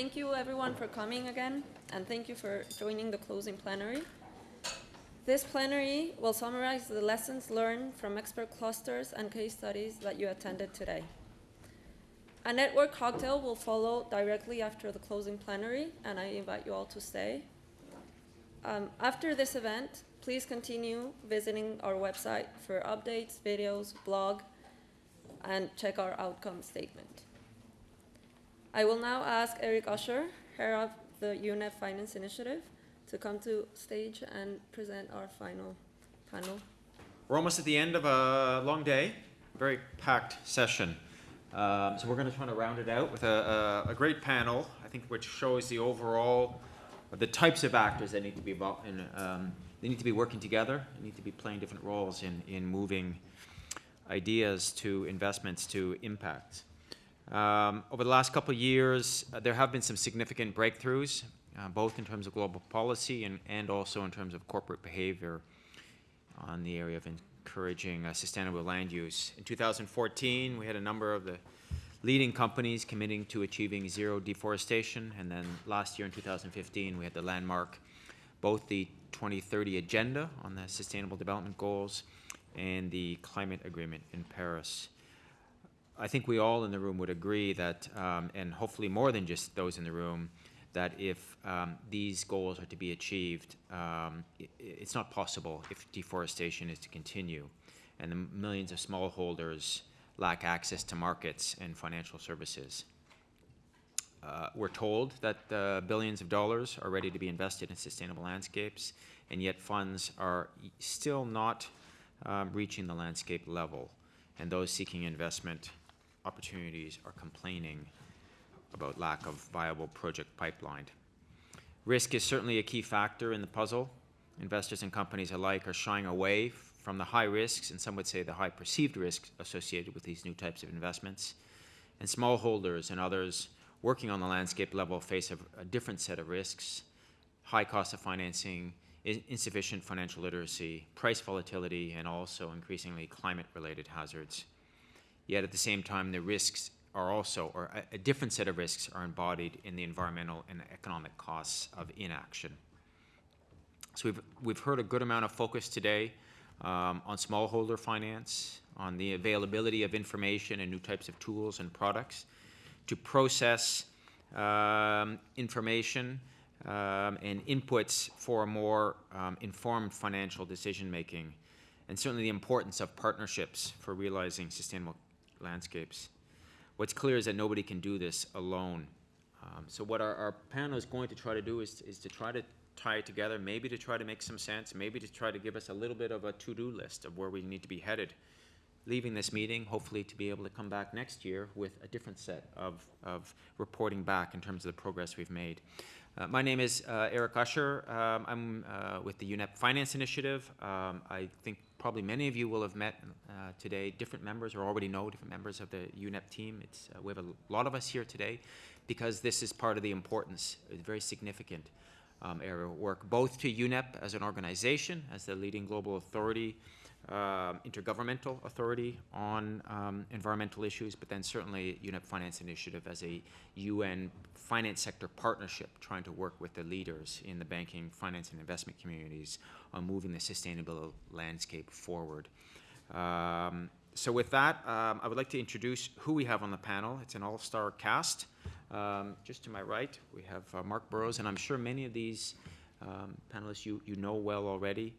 thank you everyone for coming again, and thank you for joining the closing plenary. This plenary will summarize the lessons learned from expert clusters and case studies that you attended today. A network cocktail will follow directly after the closing plenary, and I invite you all to stay. Um, after this event, please continue visiting our website for updates, videos, blog, and check our outcome statement. I will now ask Eric Usher, head of the UNEP Finance Initiative, to come to stage and present our final panel. We're almost at the end of a long day, very packed session. Um, so we're going to try to round it out with a, a, a, great panel, I think, which shows the overall, the types of actors that need to be involved in, um, they need to be working together, they need to be playing different roles in, in moving ideas to investments to impact. Um, over the last couple of years, uh, there have been some significant breakthroughs, uh, both in terms of global policy and, and also in terms of corporate behavior on the area of encouraging uh, sustainable land use. In 2014, we had a number of the leading companies committing to achieving zero deforestation, and then last year in 2015, we had the landmark, both the 2030 agenda on the Sustainable Development Goals and the climate agreement in Paris. I think we all in the room would agree that, um, and hopefully more than just those in the room, that if um, these goals are to be achieved, um, it, it's not possible if deforestation is to continue and the millions of smallholders lack access to markets and financial services. Uh, we're told that uh, billions of dollars are ready to be invested in sustainable landscapes, and yet funds are still not um, reaching the landscape level, and those seeking investment opportunities are complaining about lack of viable project pipeline. Risk is certainly a key factor in the puzzle. Investors and companies alike are shying away from the high risks, and some would say the high perceived risks associated with these new types of investments. And smallholders and others working on the landscape level face a, a different set of risks, high cost of financing, insufficient financial literacy, price volatility, and also increasingly climate-related hazards. Yet at the same time, the risks are also, or a, a, different set of risks are embodied in the environmental and economic costs of inaction. So we've, we've heard a good amount of focus today um, on smallholder finance, on the availability of information and new types of tools and products to process um, information um, and inputs for more um, informed financial decision making, and certainly the importance of partnerships for realizing sustainable landscapes. What's clear is that nobody can do this alone. Um, so what our, our, panel is going to try to do is, is to try to tie it together, maybe to try to make some sense, maybe to try to give us a little bit of a to-do list of where we need to be headed. Leaving this meeting, hopefully to be able to come back next year with a different set of, of reporting back in terms of the progress we've made. Uh, my name is uh, Eric Usher. Um, I'm uh, with the UNEP Finance Initiative. Um, I think probably many of you will have met uh, today different members or already know different members of the UNEP team. It's, uh, we have a lot of us here today because this is part of the importance, very significant um, area of work, both to UNEP as an organization, as the leading global authority, uh, intergovernmental authority on um, environmental issues, but then certainly UNEP Finance Initiative as a UN finance sector partnership trying to work with the leaders in the banking, finance, and investment communities on moving the sustainable landscape forward. Um, so with that, um, I would like to introduce who we have on the panel. It's an all-star cast. Um, just to my right, we have uh, Mark Burrows, and I'm sure many of these um, panelists you, you know well already.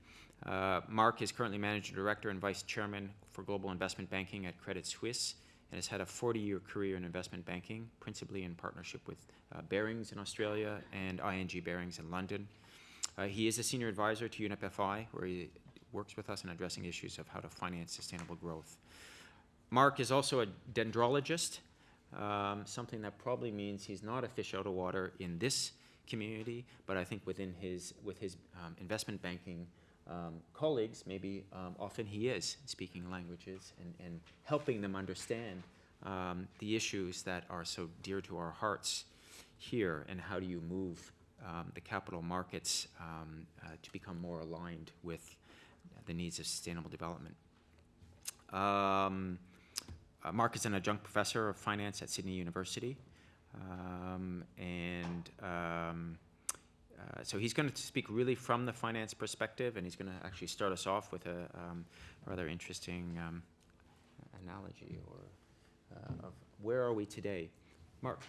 Uh, Mark is currently Managing Director and Vice Chairman for Global Investment Banking at Credit Suisse and has had a 40-year career in investment banking, principally in partnership with uh, Barings in Australia and ING Barings in London. Uh, he is a senior advisor to UNEP-FI, where he works with us in addressing issues of how to finance sustainable growth. Mark is also a dendrologist, um, something that probably means he's not a fish out of water in this community, but I think within his, with his um, investment banking um, colleagues, maybe um, often he is speaking languages and, and helping them understand um, the issues that are so dear to our hearts here and how do you move um, the capital markets um, uh, to become more aligned with the needs of sustainable development. Um, uh, Mark is an adjunct professor of finance at Sydney University. And uh, so he's going to speak really from the finance perspective, and he's going to actually start us off with a um, rather interesting um, analogy or uh, of where are we today. Mark.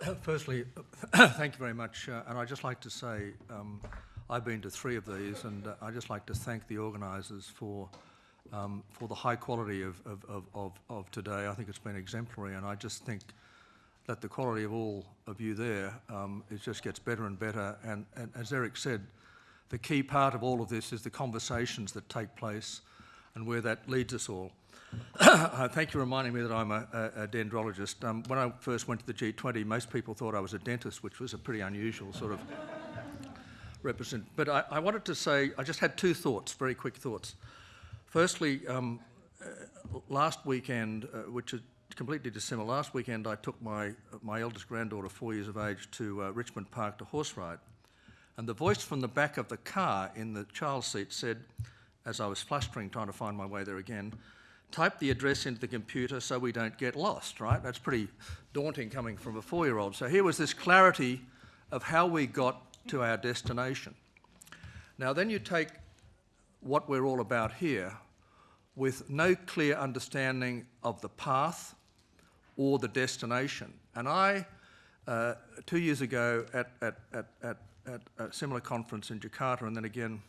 Firstly, thank you very much. Uh, and I'd just like to say um, I've been to three of these, and uh, I'd just like to thank the organisers for um, for the high quality of, of, of, of, of today. I think it's been exemplary, and I just think that the quality of all of you there um, it just gets better and better. And, and as Eric said, the key part of all of this is the conversations that take place and where that leads us all. Uh, Thank you for reminding me that I'm a, a, a dendrologist. Um, when I first went to the G20, most people thought I was a dentist, which was a pretty unusual sort of represent. But I, I wanted to say, I just had two thoughts, very quick thoughts. Firstly, um, uh, last weekend, uh, which is completely dissimilar, last weekend I took my, my eldest granddaughter, four years of age, to uh, Richmond Park to horse ride. And the voice from the back of the car in the child's seat said, as I was flustering trying to find my way there again, type the address into the computer so we don't get lost, right? That's pretty daunting coming from a four year old. So here was this clarity of how we got to our destination. Now, then you take what we're all about here with no clear understanding of the path or the destination. And I, uh, two years ago at, at, at, at, at a similar conference in Jakarta and then again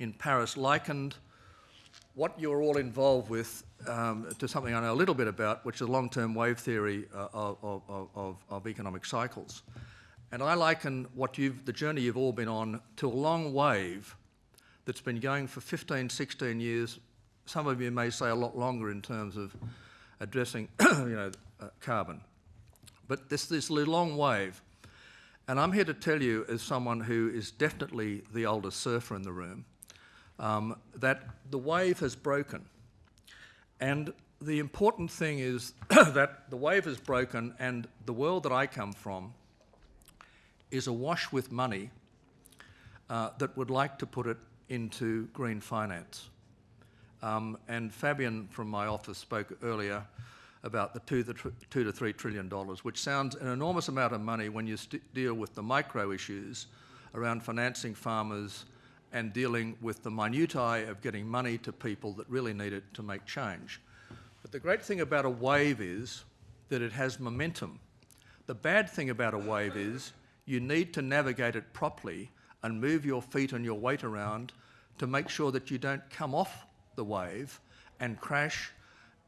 in Paris, likened what you're all involved with um, to something I know a little bit about, which is long-term wave theory uh, of, of, of, of economic cycles. And I liken what you've, the journey you've all been on to a long wave that's been going for 15, 16 years. Some of you may say a lot longer in terms of addressing, you know, uh, carbon. But this, this long wave, and I'm here to tell you as someone who is definitely the oldest surfer in the room, um, that the wave has broken. And the important thing is that the wave has broken, and the world that I come from is awash with money uh, that would like to put it into green finance. Um, and Fabian from my office spoke earlier about the two, the two to three trillion dollars, which sounds an enormous amount of money when you deal with the micro issues around financing farmers and dealing with the minutiae of getting money to people that really need it to make change. But the great thing about a wave is that it has momentum. The bad thing about a wave is you need to navigate it properly and move your feet and your weight around to make sure that you don't come off the wave and crash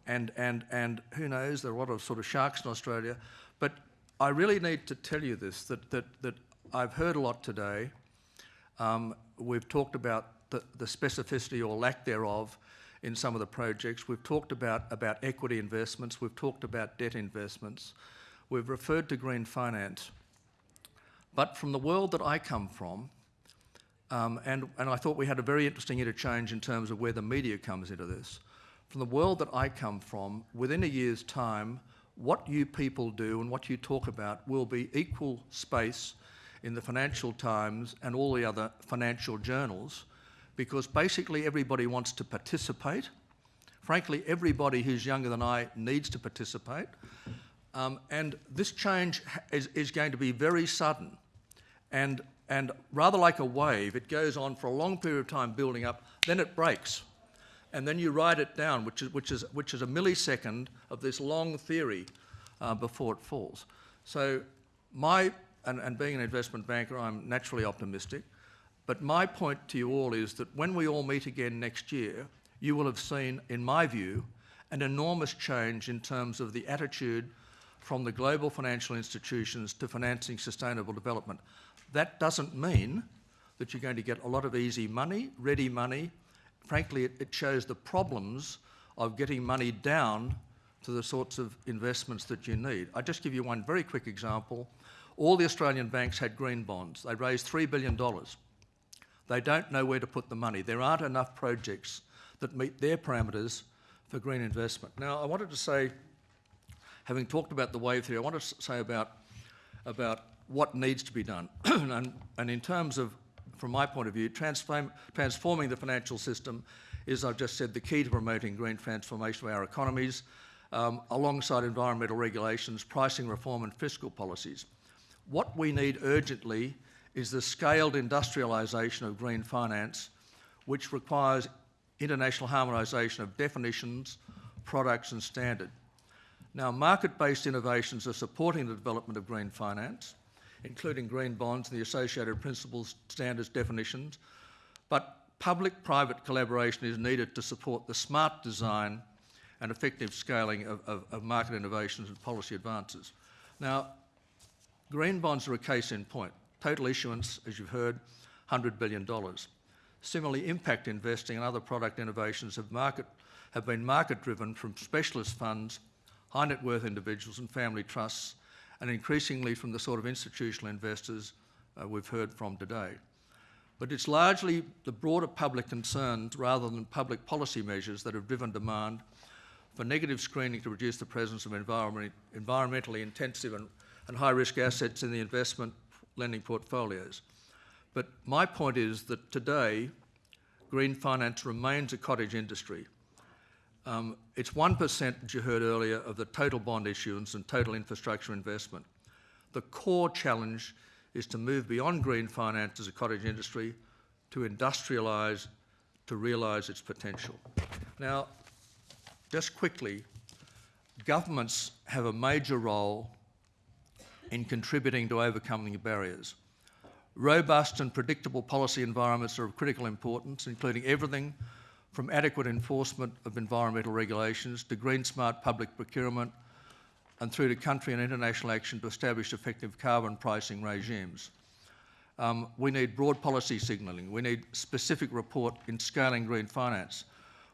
and, and, and who knows, there are a lot of sort of sharks in Australia. But I really need to tell you this, that, that, that I've heard a lot today. Um, we've talked about the, the specificity or lack thereof in some of the projects. We've talked about, about equity investments. We've talked about debt investments. We've referred to green finance. But from the world that I come from, um, and, and I thought we had a very interesting interchange in terms of where the media comes into this. From the world that I come from, within a year's time, what you people do and what you talk about will be equal space in the Financial Times and all the other financial journals because basically everybody wants to participate. Frankly, everybody who's younger than I needs to participate. Um, and this change is, is going to be very sudden. And, and rather like a wave, it goes on for a long period of time building up, then it breaks. And then you write it down, which is, which is, which is a millisecond of this long theory uh, before it falls. So my, and, and being an investment banker, I'm naturally optimistic. But my point to you all is that when we all meet again next year, you will have seen, in my view, an enormous change in terms of the attitude from the global financial institutions to financing sustainable development. That doesn't mean that you're going to get a lot of easy money, ready money. Frankly, it, it shows the problems of getting money down to the sorts of investments that you need. I'll just give you one very quick example. All the Australian banks had green bonds. They raised $3 billion. They don't know where to put the money. There aren't enough projects that meet their parameters for green investment. Now, I wanted to say, having talked about the wave theory, I want to say about, about what needs to be done. and, and in terms of, from my point of view, transform, transforming the financial system is, I've just said, the key to promoting green transformation of our economies. um, alongside environmental regulations, pricing reform and fiscal policies. What we need urgently is the scaled industrialisation of green finance, which requires international harmonisation of definitions, products and standard. Now, market-based innovations are supporting the development of green finance, including green bonds and the associated principles, standards, definitions, but public-private collaboration is needed to support the smart design and effective scaling of, of, of market innovations and policy advances. Now, green bonds are a case in point. Total issuance, as you've heard, $100 billion. Similarly, impact investing and other product innovations have, market, have been market-driven from specialist funds, high net worth individuals and family trusts, and increasingly from the sort of institutional investors uh, we've heard from today. But it's largely the broader public concerns rather than public policy measures that have driven demand for negative screening to reduce the presence of environment, environmentally intensive and, and high-risk assets in the investment lending portfolios. But my point is that today, green finance remains a cottage industry. Um, it's 1%, as you heard earlier, of the total bond issuance and total infrastructure investment. The core challenge is to move beyond green finance as a cottage industry to industrialise, to realise its potential. Now, just quickly, governments have a major role in contributing to overcoming barriers. Robust and predictable policy environments are of critical importance, including everything from adequate enforcement of environmental regulations to green smart public procurement and through to country and international action to establish effective carbon pricing regimes. Um, we need broad policy signalling. We need specific report in scaling green finance.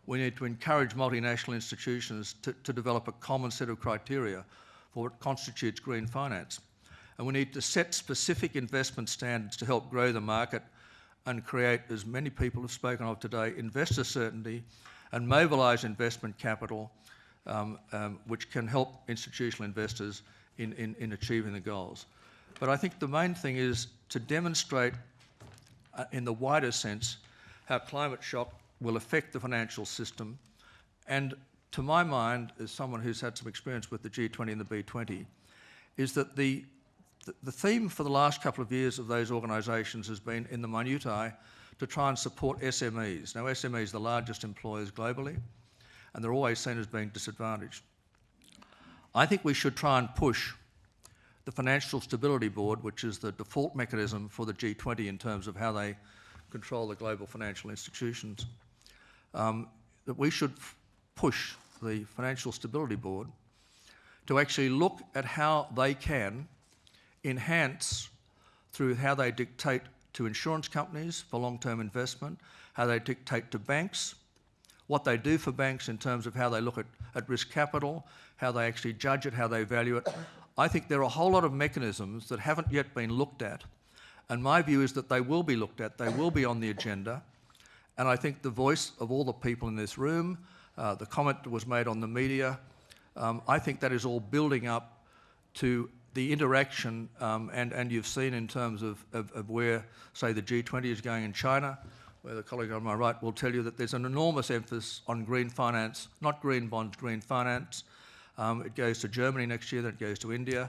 We need to encourage multinational institutions to, to develop a common set of criteria for what constitutes green finance. And we need to set specific investment standards to help grow the market and create, as many people have spoken of today, investor certainty and mobilise investment capital um, um, which can help institutional investors in, in, in, achieving the goals. But I think the main thing is to demonstrate uh, in the wider sense how climate shock will affect the financial system and to my mind, as someone who's had some experience with the G20 and the B20, is that the the theme for the last couple of years of those organisations has been in the minutiae to try and support SMEs. Now, SMEs are the largest employers globally, and they're always seen as being disadvantaged. I think we should try and push the Financial Stability Board, which is the default mechanism for the G20 in terms of how they control the global financial institutions, um, that we should push the Financial Stability Board to actually look at how they can enhance through how they dictate to insurance companies for long-term investment, how they dictate to banks, what they do for banks in terms of how they look at, at risk capital, how they actually judge it, how they value it. I think there are a whole lot of mechanisms that haven't yet been looked at. And my view is that they will be looked at, they will be on the agenda. And I think the voice of all the people in this room, uh, the comment that was made on the media, um, I think that is all building up to the interaction, um, and, and you've seen in terms of, of, of, where, say, the G20 is going in China, where the colleague on my right will tell you that there's an enormous emphasis on green finance, not green bonds, green finance. Um, it goes to Germany next year, then it goes to India.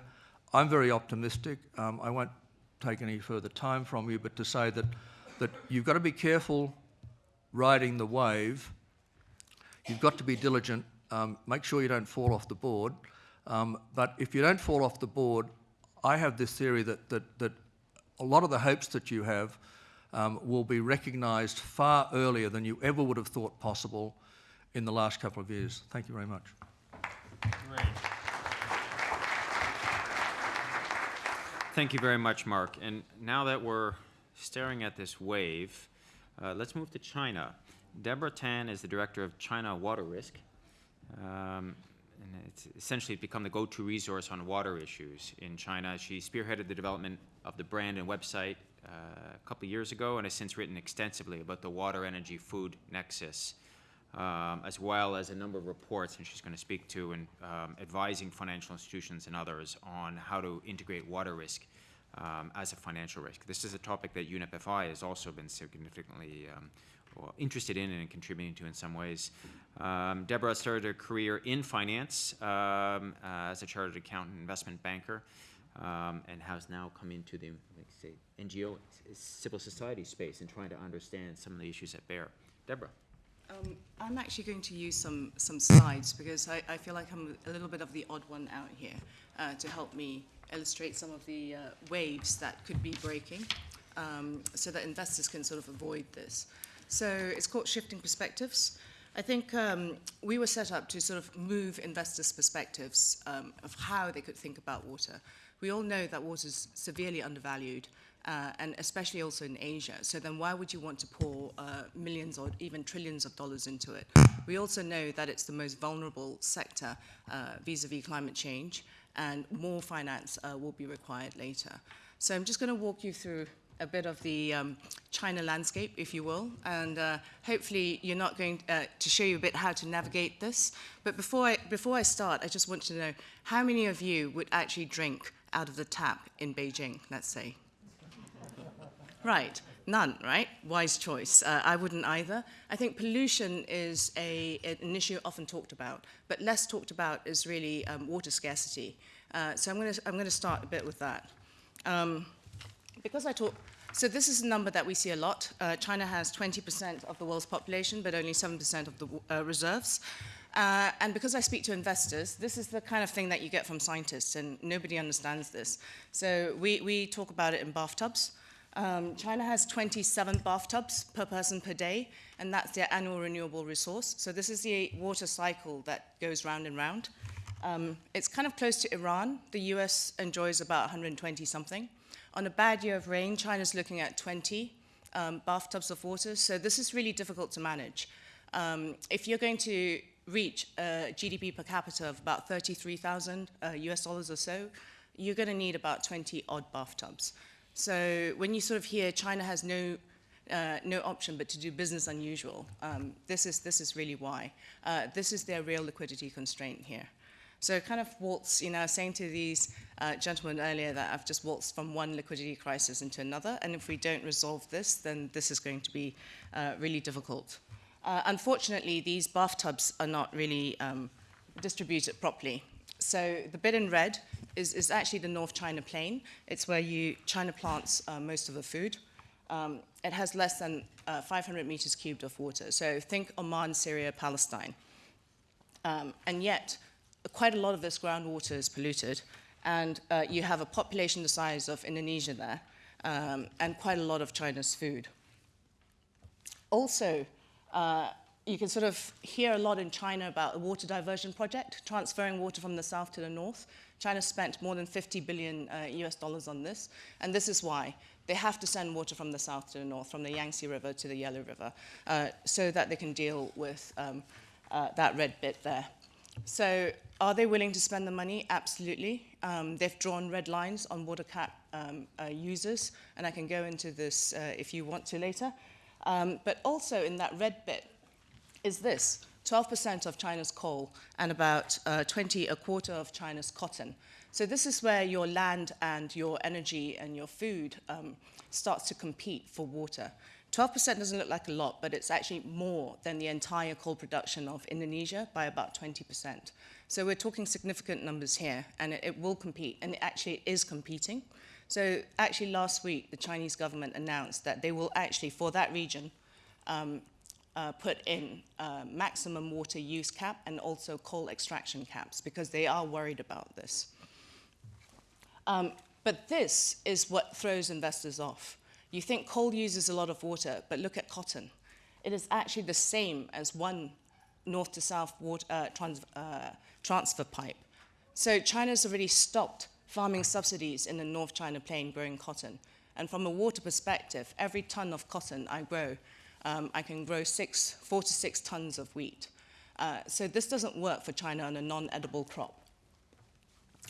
I'm very optimistic. Um, I won't take any further time from you, but to say that, that you've got to be careful riding the wave. You've got to be diligent. Um, make sure you don't fall off the board. Um, but if you don't fall off the board, I have this theory that, that, that a lot of the hopes that you have um, will be recognised far earlier than you ever would have thought possible in the last couple of years. Thank you very much. Great. Thank you very much, Mark. And now that we're staring at this wave, uh, let's move to China. Debra Tan is the director of China Water Risk. Um, and it's essentially become the go-to resource on water issues in China. She spearheaded the development of the brand and website uh, a couple of years ago and has since written extensively about the water, energy, food nexus, um, as well as a number of reports, and she's going to speak to and um, advising financial institutions and others on how to integrate water risk um, as a financial risk. This is a topic that UNEP has also been significantly um, well, interested in and contributing to in some ways. Um, Debra started her career in finance um, uh, as a chartered accountant, investment banker, um, and has now come into the like say NGO, civil society space, and trying to understand some of the issues at bear. Debra. Um, I'm actually going to use some, some slides because I, I feel like I'm a little bit of the odd one out here uh, to help me illustrate some of the uh, waves that could be breaking um, so that investors can sort of avoid this. So it's called Shifting Perspectives. I think um, we were set up to sort of move investors' perspectives um, of how they could think about water. We all know that water is severely undervalued, uh, and especially also in Asia. So then why would you want to pour uh, millions or even trillions of dollars into it? We also know that it's the most vulnerable sector uh, vis-a-vis climate change, and more finance uh, will be required later. So I'm just going to walk you through a bit of the um, China landscape, if you will, and uh, hopefully you're not going uh, to show you a bit how to navigate this. But before I, before I start, I just want to know how many of you would actually drink out of the tap in Beijing, let's say? Right, none, right? Wise choice. Uh, I wouldn't either. I think pollution is a, an issue often talked about, but less talked about is really um, water scarcity. Uh, so I'm going to I'm going to start a bit with that. Um, because I talk, so this is a number that we see a lot. Uh, China has 20% of the world's population, but only 7% of the uh, reserves. Uh, and because I speak to investors, this is the kind of thing that you get from scientists, and nobody understands this. So we, we talk about it in bathtubs. Um, China has 27 bathtubs per person per day, and that's their annual renewable resource. So this is the water cycle that goes round and round. Um, it's kind of close to Iran. The US enjoys about 120 something. On a bad year of rain, China's looking at 20 um, bathtubs of water. So this is really difficult to manage. Um, if you're going to reach a GDP per capita of about 33,000 uh, US dollars or so, you're going to need about 20 odd bathtubs. So when you sort of hear China has no uh, no option but to do business unusual, um, this is this is really why. Uh, this is their real liquidity constraint here. So kind of waltz, you know, I was saying to these uh, gentlemen earlier that I've just waltzed from one liquidity crisis into another, and if we don't resolve this, then this is going to be uh, really difficult. Uh, unfortunately, these bathtubs are not really um, distributed properly. So the bit in red is, is actually the North China Plain. It's where you, China plants uh, most of the food. Um, it has less than uh, 500 meters cubed of water. So think Oman, Syria, Palestine. Um, and yet, quite a lot of this groundwater is polluted, and uh, you have a population the size of Indonesia there, um, and quite a lot of China's food. Also, uh, you can sort of hear a lot in China about the water diversion project, transferring water from the south to the north. China spent more than 50 billion uh, US dollars on this, and this is why. They have to send water from the south to the north, from the Yangtze River to the Yellow River, uh, so that they can deal with um, uh, that red bit there. So are they willing to spend the money? Absolutely. Um, they've drawn red lines on water cap um, uh, users, and I can go into this uh, if you want to later. Um, but also in that red bit is this, 12% of China's coal and about uh, 20, a quarter of China's cotton. So this is where your land and your energy and your food um, starts to compete for water. 12% doesn't look like a lot, but it's actually more than the entire coal production of Indonesia by about 20%. So we're talking significant numbers here, and it, it will compete, and it actually is competing. So actually last week, the Chinese government announced that they will actually, for that region, um, uh, put in uh, maximum water use cap and also coal extraction caps because they are worried about this. Um, but this is what throws investors off. You think coal uses a lot of water, but look at cotton. It is actually the same as one north to south water, uh, trans, uh, transfer pipe. So China's already stopped farming subsidies in the North China Plain growing cotton. And from a water perspective, every ton of cotton I grow, um, I can grow six, four to six tons of wheat. Uh, so this doesn't work for China on a non-edible crop.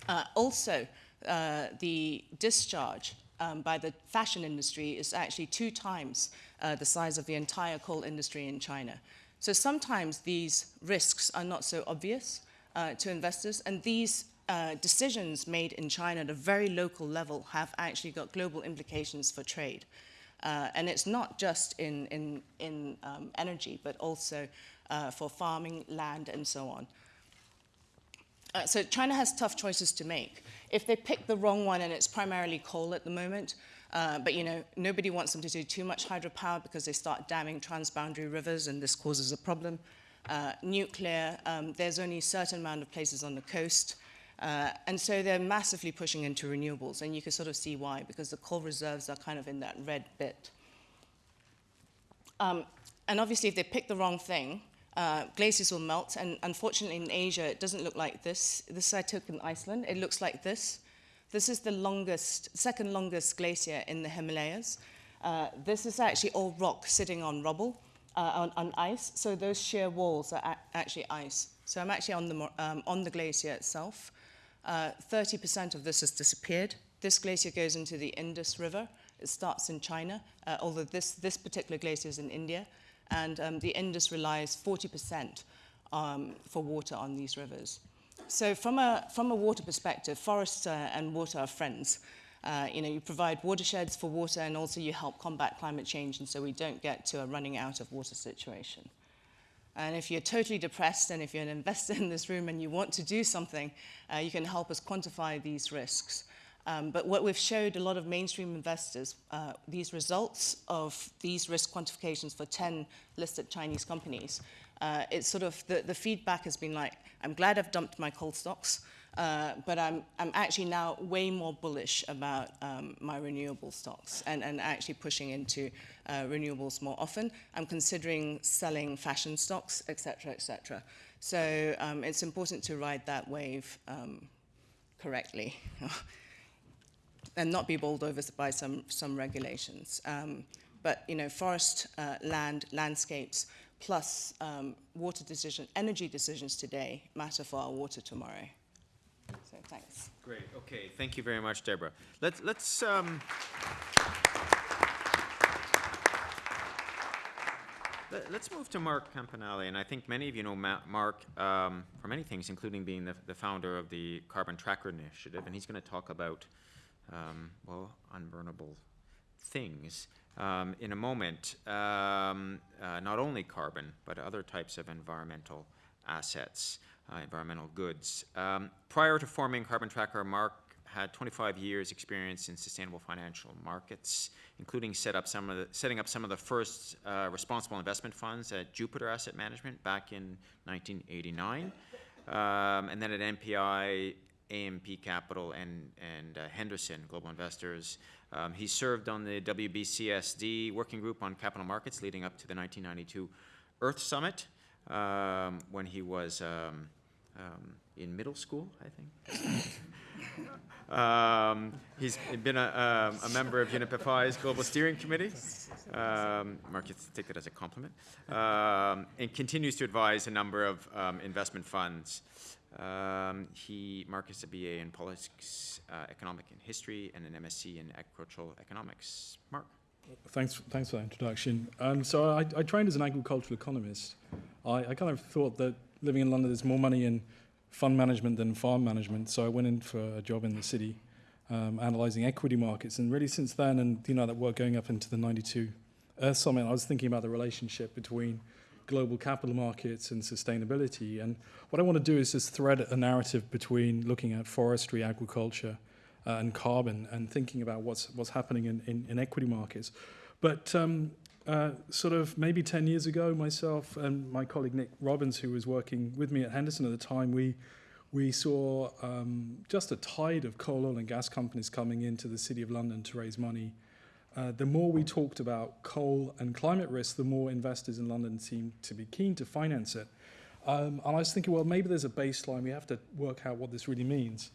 Uh, also, uh, the discharge um, by the fashion industry is actually two times uh, the size of the entire coal industry in China. So sometimes these risks are not so obvious uh, to investors, and these uh, decisions made in China at a very local level have actually got global implications for trade. Uh, and it's not just in, in, in um, energy, but also uh, for farming, land, and so on. Uh, so China has tough choices to make. If they pick the wrong one, and it's primarily coal at the moment, uh, but you know nobody wants them to do too much hydropower because they start damming transboundary rivers, and this causes a problem. Uh, nuclear, um, there's only a certain amount of places on the coast, uh, and so they're massively pushing into renewables, and you can sort of see why because the coal reserves are kind of in that red bit. Um, and obviously, if they pick the wrong thing, uh, glaciers will melt. And unfortunately, in Asia, it doesn't look like this. This I took in Iceland. It looks like this. This is the longest, second longest glacier in the Himalayas. Uh, this is actually all rock sitting on rubble, uh, on, on ice. So those sheer walls are actually ice. So I'm actually on the, um, on the glacier itself. Uh, 30% of this has disappeared. This glacier goes into the Indus River. It starts in China, uh, although this, this particular glacier is in India. And um, the Indus relies 40% um, for water on these rivers. So from a, from a water perspective, forests uh, and water are friends. Uh, you know, you provide watersheds for water and also you help combat climate change and so we don't get to a running out of water situation. And if you're totally depressed and if you're an investor in this room and you want to do something, uh, you can help us quantify these risks. Um, but what we've showed a lot of mainstream investors, uh, these results of these risk quantifications for 10 listed Chinese companies, uh, it's sort of the, the feedback has been like, I'm glad I've dumped my coal stocks, uh, but I'm, I'm actually now way more bullish about um, my renewable stocks and, and actually pushing into uh, renewables more often. I'm considering selling fashion stocks, et cetera, et cetera. So um, it's important to ride that wave um, correctly. and not be bowled over by some, some regulations. Um, but, you know, forest, uh, land, landscapes, plus um, water decision, energy decisions today matter for our water tomorrow. So thanks. Great, okay, thank you very much, Debra. Let's, let's, um, let- let's move to Mark Campanale, and I think many of you know Ma- Mark um, for many things, including being the, the founder of the Carbon Tracker Initiative, and he's gonna talk about, um, well, unburnable things um, in a moment. Um, uh, not only carbon, but other types of environmental assets, uh, environmental goods. Um, prior to forming Carbon Tracker, Mark had 25 years' experience in sustainable financial markets, including set up some of the, setting up some of the first uh, responsible investment funds at Jupiter Asset Management back in 1989, um, and then at NPI, AMP Capital, and, and uh, Henderson Global Investors. Um, he served on the WBCSD working group on capital markets leading up to the 1992 Earth Summit um, when he was um, um, in middle school, I think. Um, he's been a, um, a member of UNEP-FI's Global Steering Committee. Mark, you take that as a compliment. And continues to advise a number of investment funds. Um, he, Mark is a BA in politics, uh, economic and history, and an MSc in agricultural economics. Mark? Thanks, thanks for that introduction. Um, so I, I trained as an agricultural economist. I, I kind of thought that living in London, there's more money in fund management than farm management. So I went in for a job in the city, um, analysing equity markets. And really since then, and you know that work going up into the 92 Earth Summit, I was thinking about the relationship between global capital markets and sustainability. And what I want to do is just thread a narrative between looking at forestry, agriculture, uh, and carbon, and thinking about what's what's happening in, in, in equity markets. But um, uh, sort of maybe 10 years ago, myself and my colleague Nick Robins, who was working with me at Henderson at the time, we we saw um, just a tide of coal, oil, and gas companies coming into the City of London to raise money. Uh, the more we talked about coal and climate risk, the more investors in London seemed to be keen to finance it. Um, and I was thinking, well, maybe there's a baseline. We have to work out what this really means.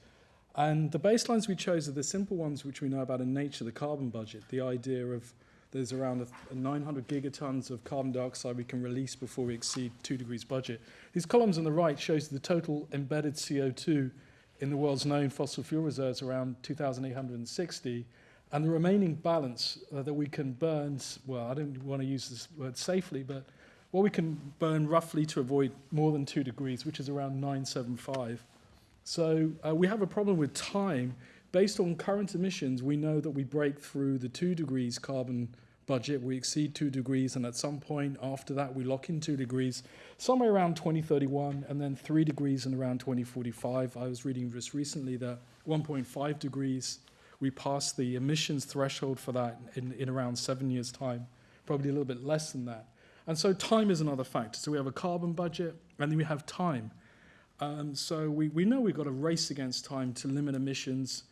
And the baselines we chose are the simple ones which we know about in nature, the carbon budget, the idea of there's around a, a 900 gigatons of carbon dioxide we can release before we exceed two degrees budget. These columns on the right shows the total embedded CO2 in the world's known fossil fuel reserves around 2,860, and the remaining balance uh, that we can burn, well, I don't want to use this word safely, but what we can burn roughly to avoid more than two degrees, which is around 975. So uh, we have a problem with time. Based on current emissions, we know that we break through the two degrees carbon budget, we exceed two degrees, and at some point after that, we lock in two degrees, somewhere around 2031, and then three degrees in around 2045. I was reading just recently that 1.5 degrees, we pass the emissions threshold for that in, in around seven years' time, probably a little bit less than that. And so time is another factor. So we have a carbon budget, and then we have time. Um, so we, we know we've got to race against time to limit emissions,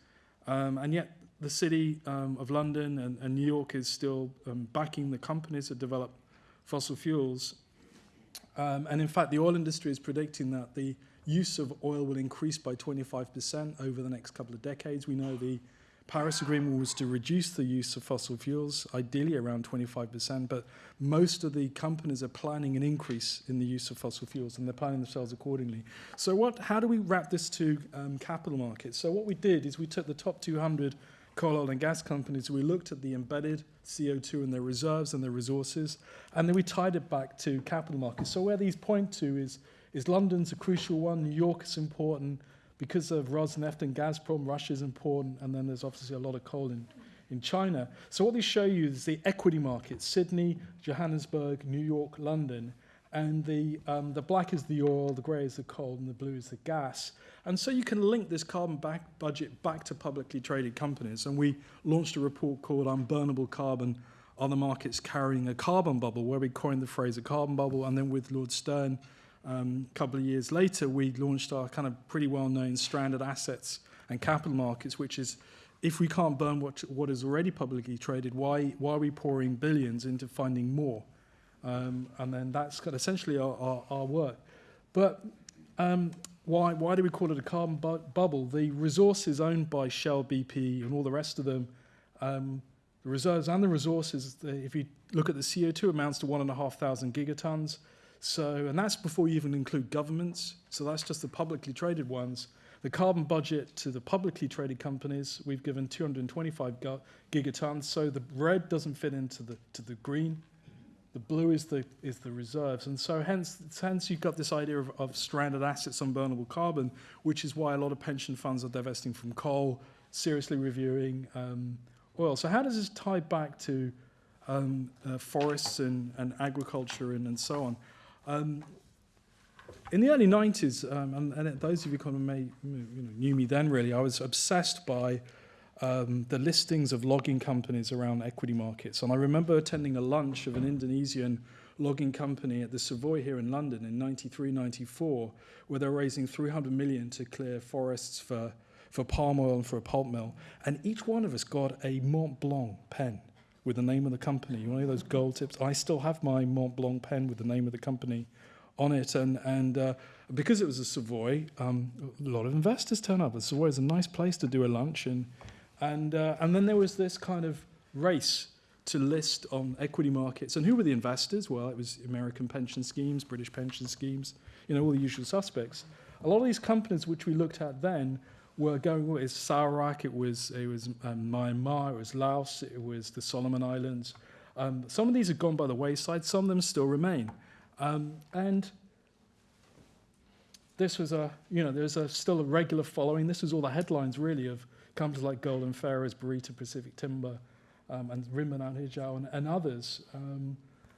um, and yet the city um, of London and, and New York is still um, backing the companies that develop fossil fuels. Um, and in fact, the oil industry is predicting that the use of oil will increase by 25% over the next couple of decades. We know the Paris Agreement was to reduce the use of fossil fuels, ideally around 25%, but most of the companies are planning an increase in the use of fossil fuels, and they're planning themselves accordingly. So what, how do we wrap this to um, capital markets? So what we did is we took the top 200 coal, oil and gas companies, we looked at the embedded CO2 in their reserves and their resources, and then we tied it back to capital markets. So where these point to is, is London's a crucial one, New York is important, because of Rosneft and Gazprom, Russia is important, and then there's obviously a lot of coal in, in China. So what they show you is the equity markets, Sydney, Johannesburg, New York, London, and the, um, the black is the oil, the grey is the coal, and the blue is the gas. And so you can link this carbon back budget back to publicly traded companies. And we launched a report called Unburnable Carbon, Are the Markets Carrying a Carbon Bubble, where we coined the phrase a carbon bubble, and then with Lord Stern, um, a couple of years later, we launched our kind of pretty well-known stranded assets and capital markets, which is if we can't burn what, what is already publicly traded, why, why are we pouring billions into finding more? Um, and then that's kind of essentially our, our, our work. But um, why, why do we call it a carbon bu bubble? The resources owned by Shell, BP, and all the rest of them, um, the reserves and the resources, if you look at the CO2, amounts to 1,500 gigatons. So, and that's before you even include governments. So that's just the publicly traded ones. The carbon budget to the publicly traded companies, we've given 225 gigatons. So the red doesn't fit into the, to the green. The blue is the, is the reserves. And so hence, hence you've got this idea of, of stranded assets unburnable carbon, which is why a lot of pension funds are divesting from coal, seriously reviewing um, oil. So how does this tie back to um, uh, forests and, and agriculture and, and so on? Um, in the early 90s, um, and, and those of you kind of may, you know, knew me then really, I was obsessed by um, the listings of logging companies around equity markets. And I remember attending a lunch of an Indonesian logging company at the Savoy here in London in 93, 94, where they're raising 300 million to clear forests for, for palm oil and for a pulp mill. And each one of us got a Mont Blanc pen with the name of the company, one of those gold tips. I still have my Mont Blanc pen with the name of the company on it. And, and uh, because it was a Savoy, um, a lot of investors turn up. Savoy is a nice place to do a lunch. And, and, uh, and then there was this kind of race to list on equity markets. And who were the investors? Well, it was American pension schemes, British pension schemes, you know, all the usual suspects. A lot of these companies which we looked at then were going, with Sarawak, it was, it was um, Myanmar, it was Laos, it was the Solomon Islands. Um, some of these have gone by the wayside, some of them still remain. Um, and this was a, you know, there's a, still a regular following. This was all the headlines, really, of companies like Golden Ferries, Barito Pacific Timber, um, and Rimbunan Hijau, and, and others um,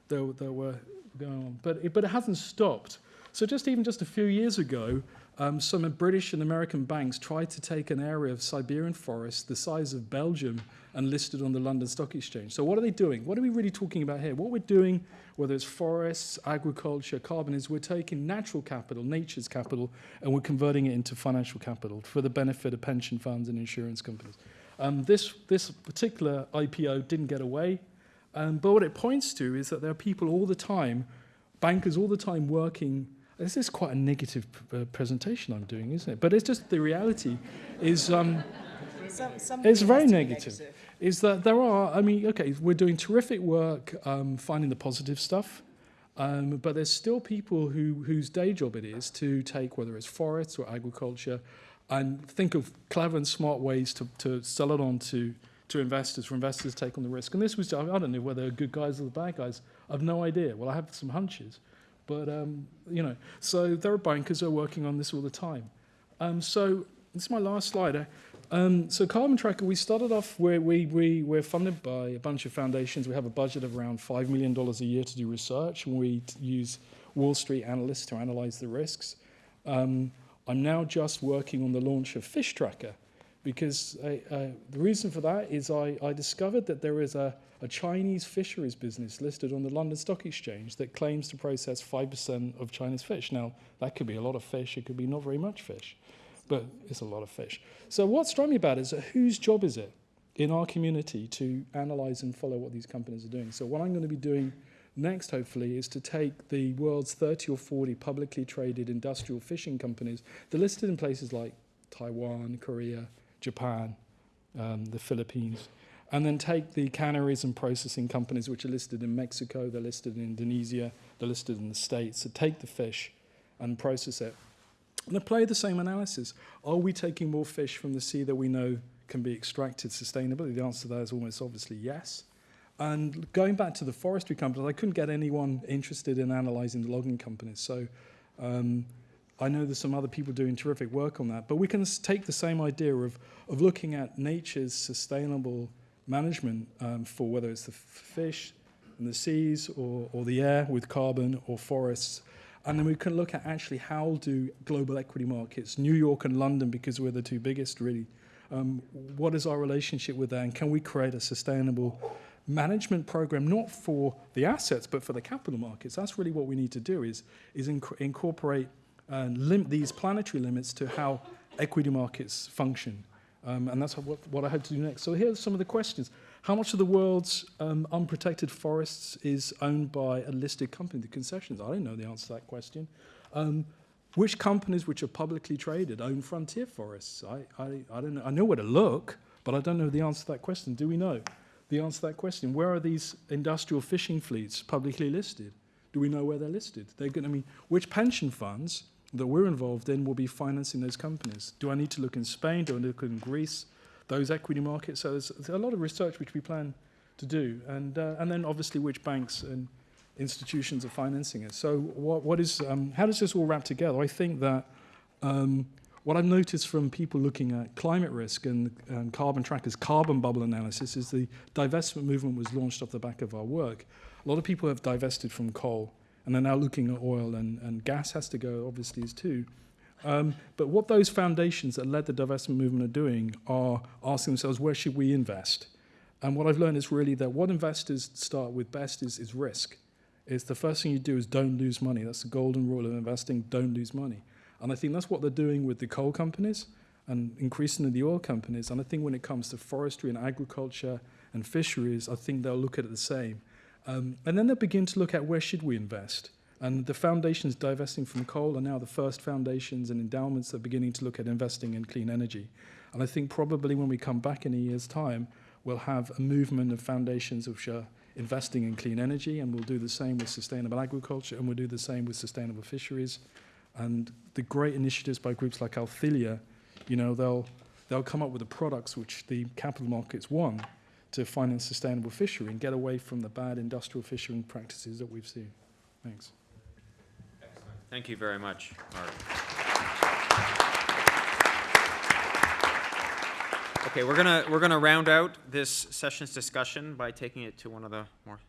that, that were going on. But it, but it hasn't stopped. So just even just a few years ago, um, some British and American banks tried to take an area of Siberian forest the size of Belgium and listed on the London Stock Exchange. So what are they doing? What are we really talking about here? What we're doing, whether it's forests, agriculture, carbon, is we're taking natural capital, nature's capital, and we're converting it into financial capital for the benefit of pension funds and insurance companies. Um, this, this particular IPO didn't get away, um, but what it points to is that there are people all the time, bankers all the time working this is quite a negative uh, presentation I'm doing, isn't it? But it's just the reality is um, Some, it's very negative. Is that there are, I mean, okay, we're doing terrific work um, finding the positive stuff, um, but there's still people who, whose day job it is to take, whether it's forests or agriculture, and think of clever and smart ways to, to sell it on to, to investors, for investors to take on the risk. And this was, I don't know whether good guys or the bad guys. I've no idea. Well, I have some hunches. But, um, you know, so there are bankers who are working on this all the time. Um, so this is my last slide. Um, so Carbon Tracker, we started off where we, we, we're funded by a bunch of foundations. We have a budget of around $5 million a year to do research, and we use Wall Street analysts to analyze the risks. Um, I'm now just working on the launch of Fish Tracker because I, the reason for that is I, I discovered that there is a, a Chinese fisheries business listed on the London Stock Exchange that claims to process 5% of China's fish. Now, that could be a lot of fish, it could be not very much fish, but it's a lot of fish. So, what struck me about it is whose job is it in our community to analyze and follow what these companies are doing? So, what I'm going to be doing next, hopefully, is to take the world's 30 or 40 publicly traded industrial fishing companies, they're listed in places like Taiwan, Korea, Japan, um, the Philippines, and then take the canneries and processing companies which are listed in Mexico, they're listed in Indonesia, they're listed in the States. So take the fish and process it. And apply the same analysis. Are we taking more fish from the sea that we know can be extracted sustainably? The answer to that is almost obviously yes. And going back to the forestry companies, I couldn't get anyone interested in analysing the logging companies. So um, I know there's some other people doing terrific work on that. But we can take the same idea of, of looking at nature's sustainable management um, for whether it's the fish and the seas or, or the air with carbon or forests. And then we can look at actually how do global equity markets, New York and London, because we're the two biggest really, um, what is our relationship with that? And can we create a sustainable management program, not for the assets, but for the capital markets? That's really what we need to do is, is inc- incorporate and lim- these planetary limits to how equity markets function. Um, and that's what, what I hope to do next. So here's some of the questions. How much of the world's um, unprotected forests is owned by a listed company, the concessions? I don't know the answer to that question. Um, which companies which are publicly traded own frontier forests? I, I, I don't know. I know where to look, but I don't know the answer to that question. Do we know the answer to that question? Where are these industrial fishing fleets publicly listed? Do we know where they're listed? They're going to I mean, which pension funds that we're involved in will be financing those companies? Do I need to look in Spain? Do I look in Greece? Those equity markets. So there's, there's a lot of research which we plan to do, and uh, and then obviously which banks and institutions are financing it. So what what is um, how does this all wrap together? I think that. Um, what I've noticed from people looking at climate risk and um, carbon trackers, carbon bubble analysis, is the divestment movement was launched off the back of our work. A lot of people have divested from coal and they're now looking at oil and, and gas has to go, obviously, is too. Um, but what those foundations that led the divestment movement are doing are asking themselves, where should we invest? And what I've learned is really that what investors start with best is, is risk. It's the first thing you do is don't lose money. That's the golden rule of investing, don't lose money. And I think that's what they're doing with the coal companies and increasingly the oil companies. And I think when it comes to forestry and agriculture and fisheries, I think they'll look at it the same. Um, and then they'll begin to look at where should we invest. And the foundations divesting from coal are now the first foundations and endowments that are beginning to look at investing in clean energy. And I think probably when we come back in a year's time, we'll have a movement of foundations which are investing in clean energy, and we'll do the same with sustainable agriculture, and we'll do the same with sustainable fisheries. And the great initiatives by groups like Althelia, you know, they'll, they'll come up with the products which the capital markets want to finance sustainable fishery and get away from the bad industrial fishing practices that we've seen. Thanks. Excellent. Thank you very much, Mark. Okay, we're gonna, we're gonna round out this session's discussion by taking it to one of the more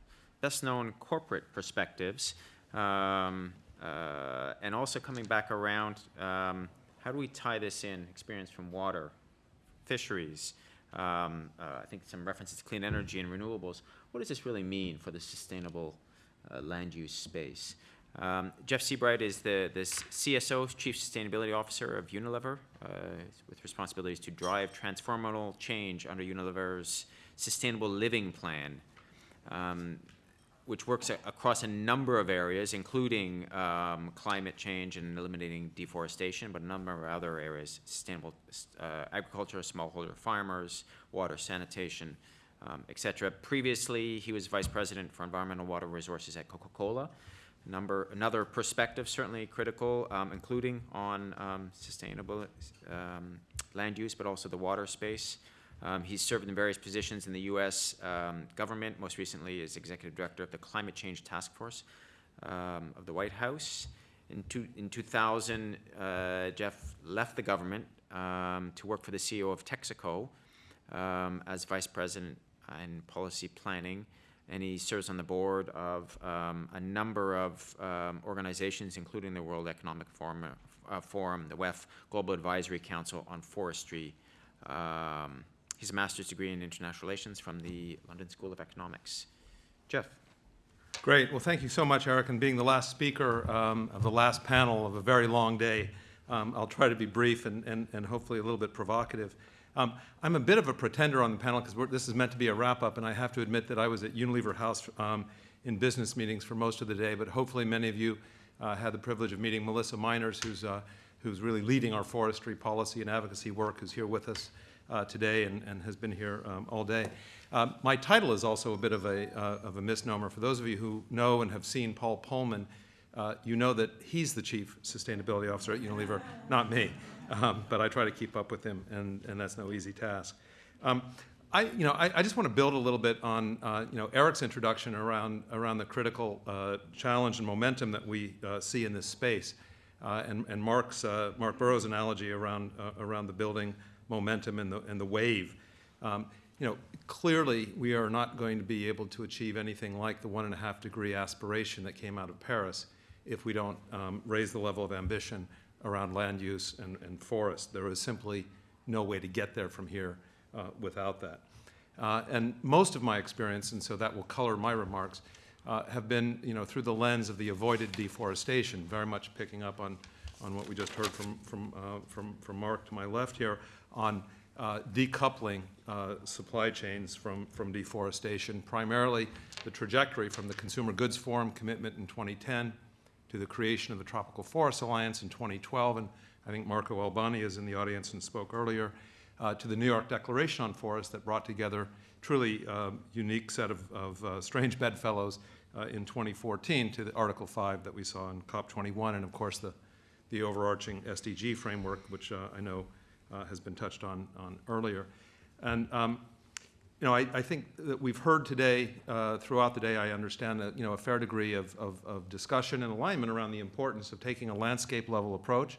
best-known corporate perspectives. Um, uh, and also coming back around, um, how do we tie this in, experience from water, fisheries, um, uh, I think some references to clean energy and renewables. What does this really mean for the sustainable uh, land use space? Um, Jeff Seabright is the, the CSO, Chief Sustainability Officer of Unilever, uh, with responsibilities to drive transformational change under Unilever's Sustainable Living Plan, um, which works across a number of areas, including um, climate change and eliminating deforestation, but a number of other areas, sustainable uh, agriculture, smallholder farmers, water sanitation, um, et cetera. Previously, he was Vice President for Environmental Water Resources at Coca-Cola number, another perspective certainly critical, um, including on um, sustainable um, land use, but also the water space. Um, he's served in various positions in the U.S. Um, government, most recently as executive director of the Climate Change Task Force um, of the White House. In two, in 2000, uh, Jeff left the government um, to work for the CEO of Texaco um, as vice president in policy planning, and he serves on the board of um, a number of organizations, including the World Economic Forum, uh, Forum, the WEF Global Advisory Council on Forestry. He's a master's degree in international relations from the London School of Economics. Jeff. Great. Well, thank you so much, Eric. And being the last speaker um, of the last panel of a very long day, um, I'll try to be brief and, and, and hopefully a little bit provocative. Um, I'm a bit of a pretender on the panel because this is meant to be a wrap-up, and I have to admit that I was at Unilever House um, in business meetings for most of the day, but hopefully many of you uh, had the privilege of meeting Melissa Miners, who's, uh, who's really leading our forestry policy and advocacy work, who's here with us uh, today and, and has been here um, all day. Um, my title is also a bit of a, uh, of a misnomer. For those of you who know and have seen Paul Polman, uh, you know that he's the Chief Sustainability Officer at Unilever, not me. Um, but I try to keep up with him, and, and that's no easy task. Um, I, you know, I, I, just want to build a little bit on, uh, you know, Eric's introduction around, around the critical uh, challenge and momentum that we uh, see in this space, uh, and, and Mark's, uh, Mark Burrows' analogy around, uh, around the building momentum and the, and the wave. Um, you know, clearly we are not going to be able to achieve anything like the one and a half degree aspiration that came out of Paris if we don't um, raise the level of ambition around land use and, and forest. There is simply no way to get there from here uh, without that. Uh, and most of my experience, and so that will color my remarks, uh, have been you know, through the lens of the avoided deforestation, very much picking up on, on what we just heard from, from, uh, from, from Mark to my left here on uh, decoupling uh, supply chains from, from deforestation, primarily the trajectory from the Consumer Goods Forum commitment in 2010 to the creation of the Tropical Forest Alliance in 2012, and I think Marco Albani is in the audience and spoke earlier, uh, to the New York Declaration on Forests that brought together truly uh, unique set of, of uh, strange bedfellows uh, in 2014 to the Article 5 that we saw in COP21, and of course the, the overarching SDG framework, which uh, I know uh, has been touched on, on earlier. And um, you know, I, I, think that we've heard today, uh, throughout the day, I understand that, you know, a fair degree of, of, of discussion and alignment around the importance of taking a landscape level approach,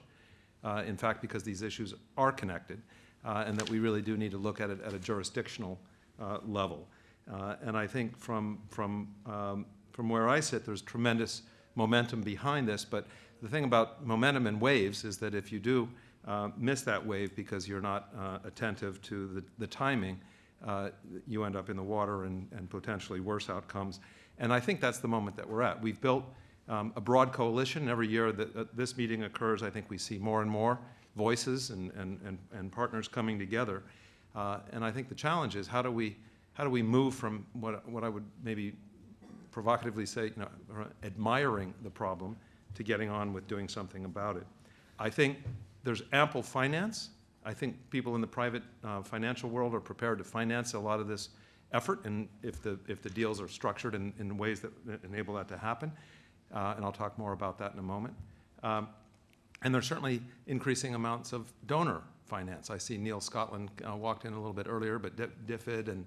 uh, in fact, because these issues are connected, uh, and that we really do need to look at it at a jurisdictional uh, level. Uh, and I think from, from, um, from where I sit, there's tremendous momentum behind this, but the thing about momentum and waves is that if you do uh, miss that wave because you're not attentive to the, the timing, uh, you end up in the water and, and potentially worse outcomes. And I think that's the moment that we're at. We've built um, a broad coalition. Every year that uh, this meeting occurs, I think we see more and more voices and, and, and, and partners coming together. Uh, and I think the challenge is how do we, how do we move from what, what I would maybe provocatively say, you know, admiring the problem to getting on with doing something about it. I think there's ample finance I think people in the private uh, financial world are prepared to finance a lot of this effort, and if the, if the deals are structured in, in ways that enable that to happen, uh, and I'll talk more about that in a moment. Um, and there's certainly increasing amounts of donor finance. I see Neil Scotland uh, walked in a little bit earlier, but DFID and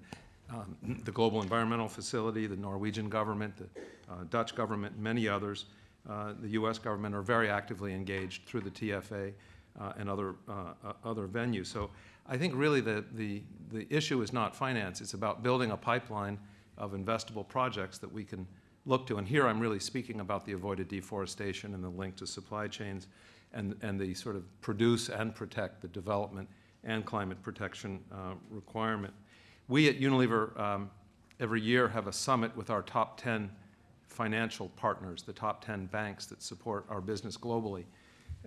um, the Global Environmental Facility, the Norwegian government, the uh, Dutch government, many others, uh, the U.S. government are very actively engaged through the TFA uh, and other, uh, uh, other venues. So I think really the, the, the issue is not finance. It's about building a pipeline of investable projects that we can look to. And here I'm really speaking about the avoided deforestation and the link to supply chains and, and the sort of produce and protect the development and climate protection uh, requirement. We at Unilever um, every year have a summit with our top 10 financial partners, the top 10 banks that support our business globally.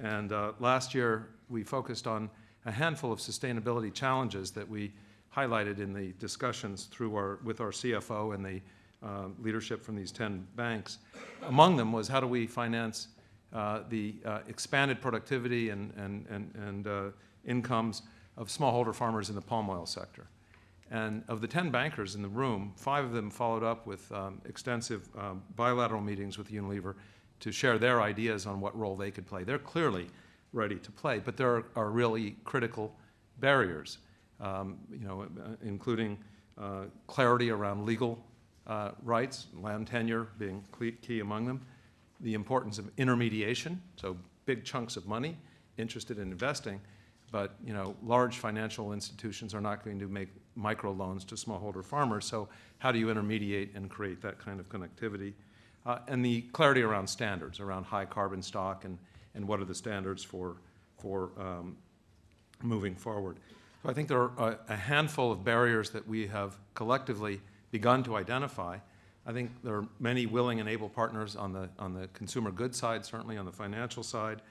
And uh, last year, we focused on a handful of sustainability challenges that we highlighted in the discussions through our, with our CFO and the uh, leadership from these 10 banks. Among them was how do we finance uh, the uh, expanded productivity and, and, and, and uh, incomes of smallholder farmers in the palm oil sector. And of the 10 bankers in the room, five of them followed up with um, extensive um, bilateral meetings with Unilever to share their ideas on what role they could play. They're clearly ready to play, but there are, are really critical barriers, um, you know, uh, including uh, clarity around legal uh, rights, land tenure being key among them, the importance of intermediation, so big chunks of money interested in investing, but, you know, large financial institutions are not going to make microloans to smallholder farmers, so how do you intermediate and create that kind of connectivity? Uh, and the clarity around standards, around high carbon stock and, and what are the standards for, for um, moving forward. So I think there are a, a handful of barriers that we have collectively begun to identify. I think there are many willing and able partners on the, on the consumer goods side, certainly on the financial side,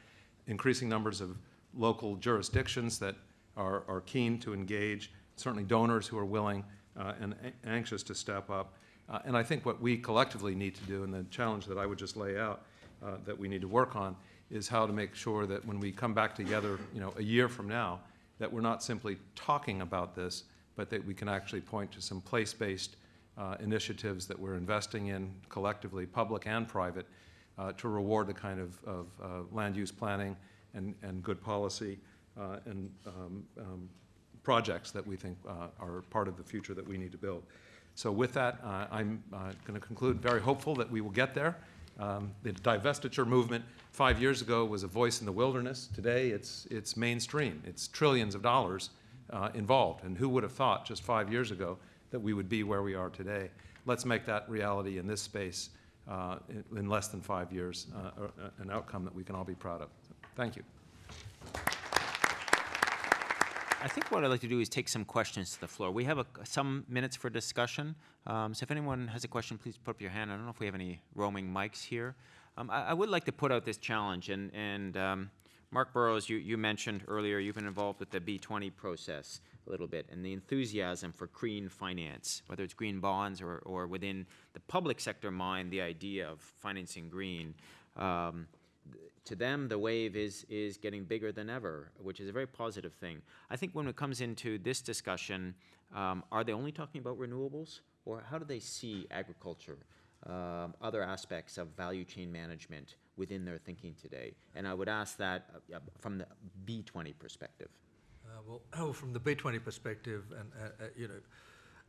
increasing numbers of local jurisdictions that are, are keen to engage, certainly donors who are willing uh, and anxious to step up. Uh, and I think what we collectively need to do, and the challenge that I would just lay out uh, that we need to work on, is how to make sure that when we come back together, you know, a year from now, that we're not simply talking about this, but that we can actually point to some place-based uh, initiatives that we're investing in collectively, public and private, uh, to reward the kind of, of uh, land use planning and, and good policy uh, and um, um, projects that we think are part of the future that we need to build. So with that, uh, I'm going to conclude very hopeful that we will get there. Um, The divestiture movement five years ago was a voice in the wilderness. Today, it's, it's mainstream. It's trillions of dollars uh, involved. And who would have thought just five years ago that we would be where we are today? Let's make that reality in this space uh, in in less than five years, uh, uh, an outcome that we can all be proud of. Thank you. I think what I'd like to do is take some questions to the floor. We have a, some minutes for discussion. Um, so if anyone has a question, please put up your hand. I don't know if we have any roaming mics here. Um, I, I would like to put out this challenge, and, and um, Mark Burrows, you, you mentioned earlier you've been involved with the B20 process a little bit, and the enthusiasm for green finance, whether it's green bonds or, or within the public sector mind, the idea of financing green. To them, the wave is, is getting bigger than ever, which is a very positive thing. I think when it comes into this discussion, um, are they only talking about renewables, or how do they see agriculture, um, other aspects of value chain management within their thinking today? And I would ask that uh, uh, from the B20 perspective. Uh, Well, oh, from the B20 perspective, and, uh, uh, you know,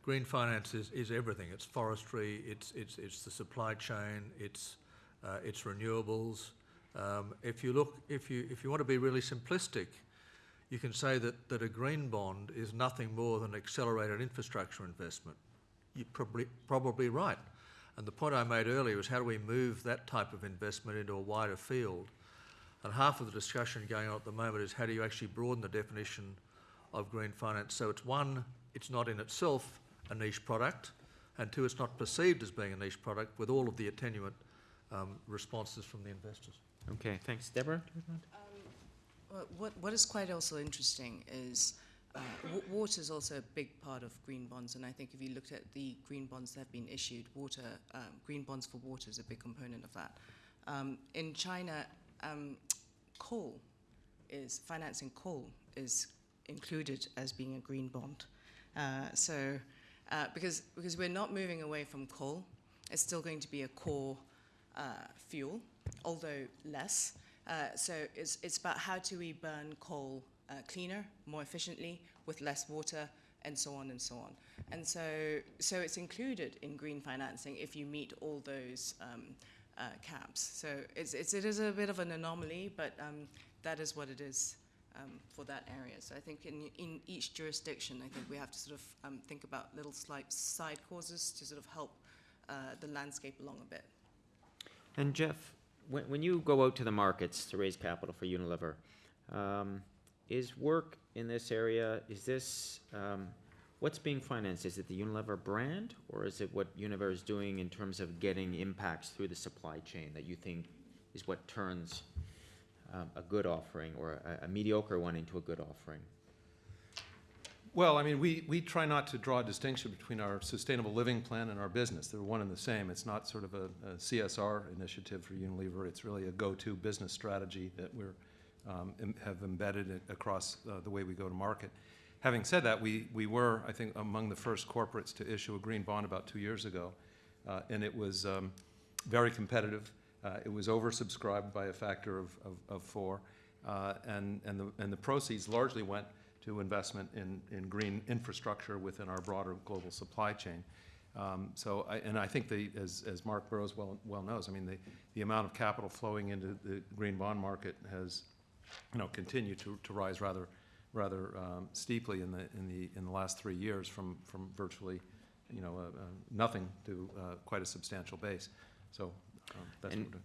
green finance is, is everything. It's forestry, it's, it's, it's the supply chain, it's, uh, it's renewables. Um, If you look, if you, if you want to be really simplistic, you can say that, that a green bond is nothing more than accelerated infrastructure investment. You're probably, probably right. And the point I made earlier is how do we move that type of investment into a wider field? And half of the discussion going on at the moment is how do you actually broaden the definition of green finance? So it's one, it's not in itself a niche product, and two, it's not perceived as being a niche product with all of the attenuant um, responses from the investors. Okay, thanks. Deborah? Well, What, what is quite also interesting is uh, wa- water is also a big part of green bonds, and I think if you looked at the green bonds that have been issued, water, um, green bonds for water is a big component of that. Um, in China, um, coal is financing coal is included as being a green bond. Uh, so, uh, because because we're not moving away from coal, it's still going to be a core uh, fuel, although less. Uh, so it's, it's about how do we burn coal uh, cleaner, more efficiently, with less water, and so on and so on. And so, so it's included in green financing if you meet all those um, uh, caps. So it's, it's, it is a bit of an anomaly, but um, that is what it is um, for that area. So I think in, in each jurisdiction, I think we have to sort of um, think about little slight side causes to sort of help uh, the landscape along a bit. And Jeff, when, when you go out to the markets to raise capital for Unilever, um, is work in this area, is this, um, what's being financed? Is it the Unilever brand, or is it what Unilever is doing in terms of getting impacts through the supply chain that you think is what turns um, a good offering or a, a mediocre one into a good offering? Well, I mean, we, we try not to draw a distinction between our sustainable living plan and our business. They're one and the same. It's not sort of a, a CSR initiative for Unilever. It's really a go-to business strategy that we're, um, have embedded across uh, the way we go to market. Having said that, we, we were, I think, among the first corporates to issue a green bond about two years ago. Uh, and it was um, very competitive. Uh, it was oversubscribed by a factor of, of, of four. Uh, and, and, the, and the proceeds largely went to investment in, in green infrastructure within our broader global supply chain. Um, So, I- and I think the, as, as Mark Burrows well, well knows, I mean, the, the amount of capital flowing into the green bond market has, you know, continued to, to rise rather, rather um, steeply in the, in the, in the last three years from, from virtually, you know, uh, uh, nothing to uh, quite a substantial base. So um, that's what we're doing.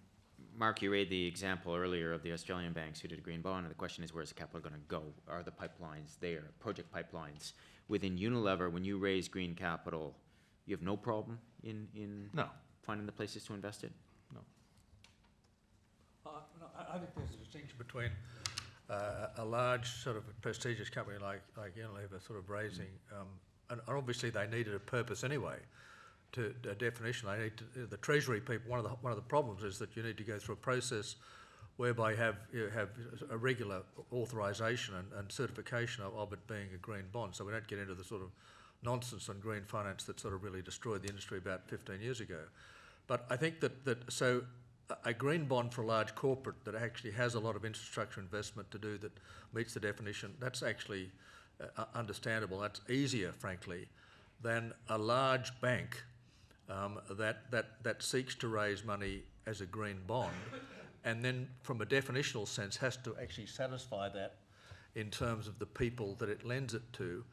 Mark, you raised the example earlier of the Australian banks who did a green bond, and the question is, where's the capital gonna go? Are the pipelines there, project pipelines? Within Unilever, when you raise green capital, you have no problem in, in No, finding the places to invest it? Uh, no, I, I think there's a distinction between uh, a large sort of prestigious company like, like Unilever sort of raising, um, and, and obviously they needed a purpose anyway. To a definition, they need to, the Treasury people. One of the one of the problems is that you need to go through a process whereby you have you have a regular authorisation and, and certification of, of it being a green bond. So we don't get into the sort of nonsense on green finance that sort of really destroyed the industry about 15 years ago. But I think that, that so a- a green bond for a large corporate that actually has a lot of infrastructure investment to do that meets the definition, that's actually uh, understandable. That's easier, frankly, than a large bank um, that, that, that seeks to raise money as a green bond and then, from a definitional sense, has to actually satisfy that in terms of the people that it lends it to.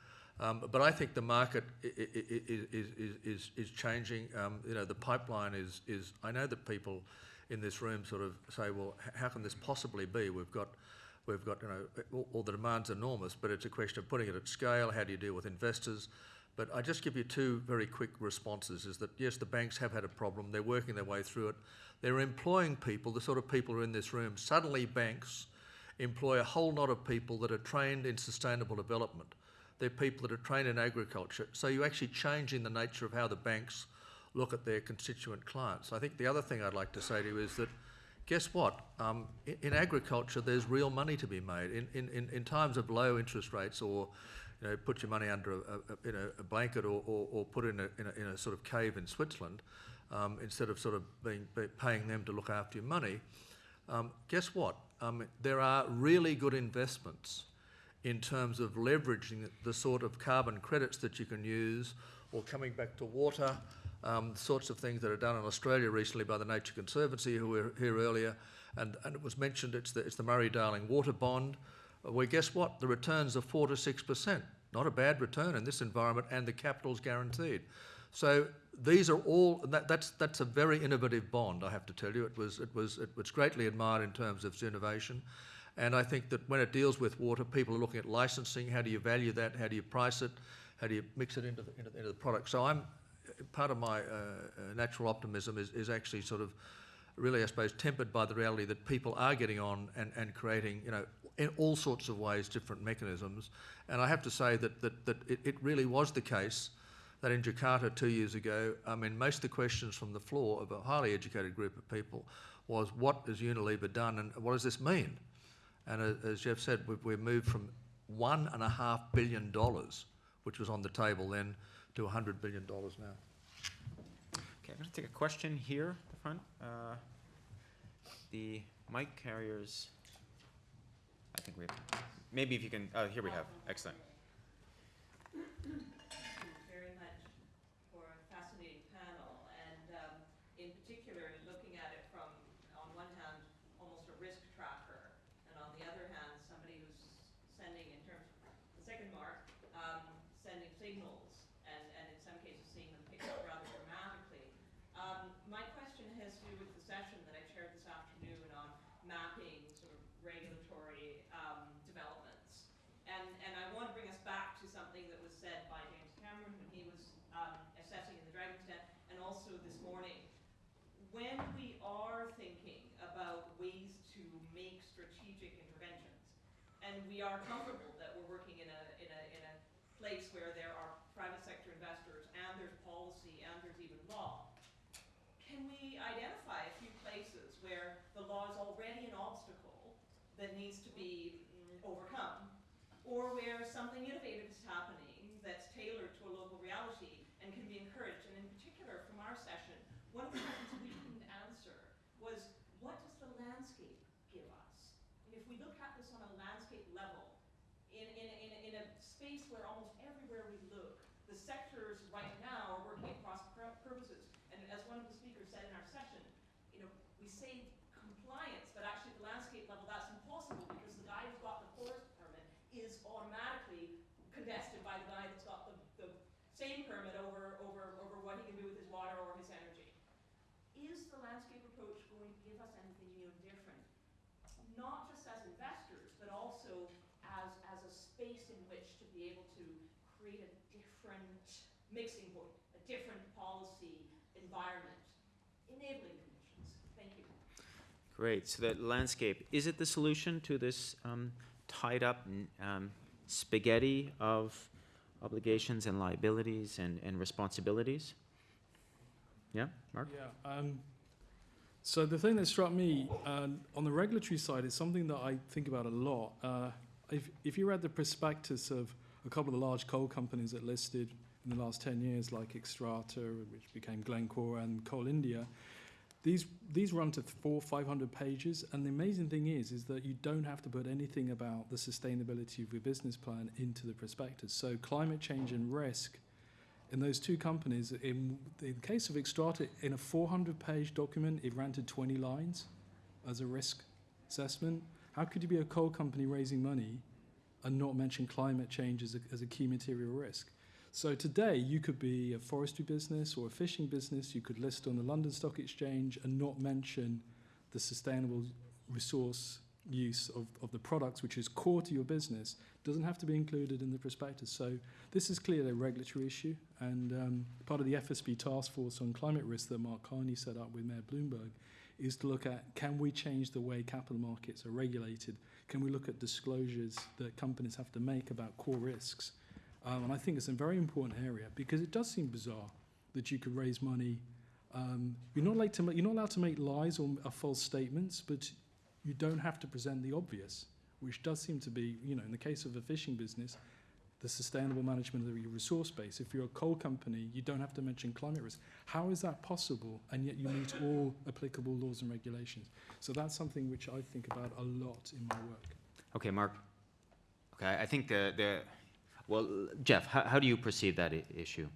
Um, but I think the market is, is, is, is changing. Um, you know, the pipeline is, is, I know that people in this room sort of say, well, how can this possibly be? We've got, we've got, you know, all, all the demand's enormous, but it's a question of putting it at scale. How do you deal with investors? But I just give you two very quick responses is that yes, the banks have had a problem. They're working their way through it. They're employing people, the sort of people who are in this room. Suddenly, banks employ a whole lot of people that are trained in sustainable development. They're people that are trained in agriculture. So you're actually changing the nature of how the banks look at their constituent clients. I think the other thing I'd like to say to you is that guess what? Um, in, in agriculture, there's real money to be made. In, in, in, in times of low interest rates or you know, put your money under a, a, you know, a blanket or, or, or put in a, in, a, in a sort of cave in Switzerland um, instead of sort of being, be paying them to look after your money. Um, guess what? Um, there are really good investments in terms of leveraging the sort of carbon credits that you can use or coming back to water, um, sorts of things that are done in Australia recently by the Nature Conservancy, who were here earlier, and, and it was mentioned it's the, it's the Murray-Darling Water Bond, where guess what? The returns are 4 to 6%. Not a bad return in this environment, and the capital's guaranteed. So these are all, that, that's, that's a very innovative bond, I have to tell you. It was, it, was, it was greatly admired in terms of its innovation. And I think that when it deals with water, people are looking at licensing. How do you value that? How do you price it? How do you mix it into the, into, into the product? So I'm, part of my uh, uh, natural optimism is, is actually sort of really, I suppose, tempered by the reality that people are getting on and, and creating, you know, in all sorts of ways, different mechanisms. And I have to say that, that, that it, it really was the case that in Jakarta two years ago, I mean, most of the questions from the floor of a highly educated group of people was, what has Unilever done and what does this mean? And as, as Jeff said, we've, we've moved from one and a half billion dollars, which was on the table then, to a hundred billion dollars now. Okay, I'm gonna take a question here at the front. Uh, The mic carriers, think we have, maybe if you can, oh, here we have, excellent. Thank you very much for a fascinating panel, and um, in particular, looking at it from, on one hand, almost a risk tracker, and on the other hand, somebody who's sending, in terms of the second mark, um, sending signals, and, and in some cases seeing them picked up rather dramatically. Um, My question has to do with the session that I chaired this afternoon on mapping sort of regulatory um, developments. And, and I want to bring us back to something that was said by James Cameron when he was um, assessing in the Dragon's Den, and also this morning. When we are thinking about ways to make strategic interventions, and we are comfortable that we're working in a, in a, in a place where there are private sector investors, and there's policy, and there's even law, can we identify a few places where the law is already an obstacle that needs to be overcome, or where something innovative is happening level. In, in, in, in a space where almost everywhere we look, the sectors right now are working across purposes. And as one of the speakers said in our session, you know, we say different mixing point, a different policy environment, enabling conditions. Thank you. Great, so that landscape, is it the solution to this um, tied-up um, spaghetti of obligations and liabilities and, and responsibilities? Yeah, Mark? Yeah. Um, so the thing that struck me um, on the regulatory side is something that I think about a lot. Uh, if, if you read the prospectus of a couple of the large coal companies that listed in the last 10 years, like Xstrata, which became Glencore, and Coal India, these, these run to four, 500 pages. And the amazing thing is, is that you don't have to put anything about the sustainability of your business plan into the prospectus. So climate change and risk in those two companies, in, in the case of Xstrata, in a 400-page document, it ran to 20 lines as a risk assessment. How could you be a coal company raising money and not mention climate change as a, as a key material risk? So today, you could be a forestry business or a fishing business. You could list on the London Stock Exchange and not mention the sustainable resource use of, of the products, which is core to your business, doesn't have to be included in the prospectus. So this is clearly a regulatory issue, and um, part of the FSB task force on climate risk that Mark Carney set up with Mayor Bloomberg is to look at can we change the way capital markets are regulated? Can we look at disclosures that companies have to make about core risks? Um, and I think it's a very important area because it does seem bizarre that you could raise money. Um, you're not allowed to make, you're not allowed to make lies or, or false statements, but you don't have to present the obvious, which does seem to be, you know, in the case of a fishing business, the sustainable management of your resource base. If you're a coal company, you don't have to mention climate risk. How is that possible? And yet you meet all applicable laws and regulations. So that's something which I think about a lot in my work. Okay, Mark. Okay, I think the, the well, Jeff, how, how do you perceive that I- issue?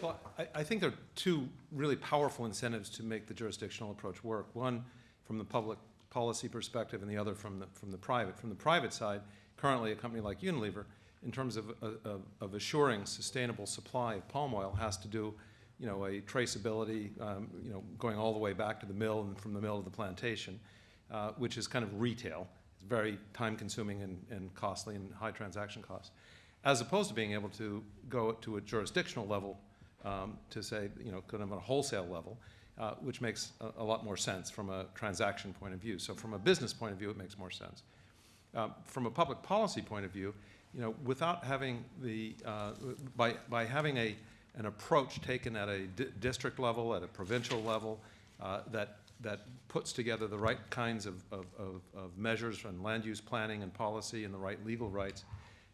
Well, I, I think there are two really powerful incentives to make the jurisdictional approach work. One, from the public policy perspective, and the other from the, from the private. From the private side, currently a company like Unilever, in terms of, of, of assuring sustainable supply of palm oil, has to do, you know, a traceability, um, you know, going all the way back to the mill and from the mill to the plantation, uh, which is kind of retail. It's very time-consuming and, and costly and high transaction costs, as opposed to being able to go to a jurisdictional level um, to say, you know, kind of a wholesale level, uh, which makes a, a lot more sense from a transaction point of view. So from a business point of view, it makes more sense. Um, from a public policy point of view, you know, without having the, uh, by, by having a, an approach taken at a di- district level, at a provincial level, uh, that, that puts together the right kinds of, of, of, of measures and land use planning and policy and the right legal rights,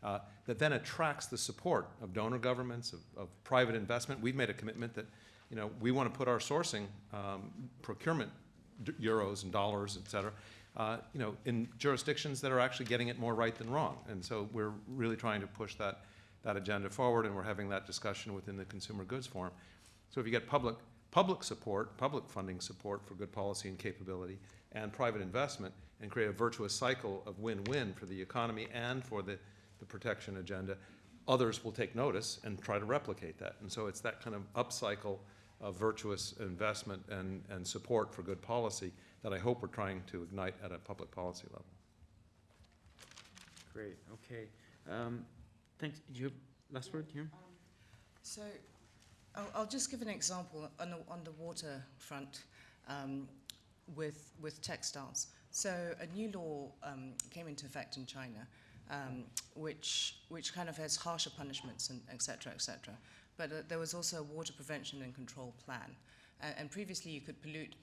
uh, that then attracts the support of donor governments, of, of private investment. We've made a commitment that, you know, we want to put our sourcing, um, procurement euros and dollars, et cetera, uh, you know, in jurisdictions that are actually getting it more right than wrong. And so we're really trying to push that, that agenda forward, and we're having that discussion within the Consumer Goods Forum. So if you get public, public support, public funding support for good policy and capability, and private investment, and create a virtuous cycle of win-win for the economy and for the, the protection agenda, others will take notice and try to replicate that. And so it's that kind of upcycle of virtuous investment and, and support for good policy that I hope we're trying to ignite at a public policy level. Great, okay. Um, thanks, do you have last word here? So I'll, I'll just give an example on the, on the water front um, with, with textiles. So a new law um, came into effect in China, um, which, which kind of has harsher punishments and et cetera, et cetera. But uh, there was also a water prevention and control plan. Uh, and previously you could pollute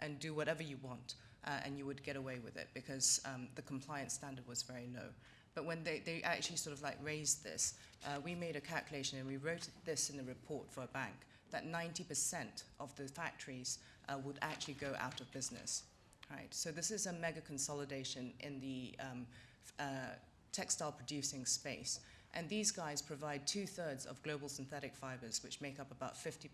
and do whatever you want, uh, and you would get away with it because um, the compliance standard was very low. But when they, they actually sort of like raised this, uh, we made a calculation and we wrote this in the report for a bank that 90% of the factories uh, would actually go out of business. Right. So this is a mega consolidation in the um, uh, textile producing space. And these guys provide two thirds of global synthetic fibers, which make up about 50%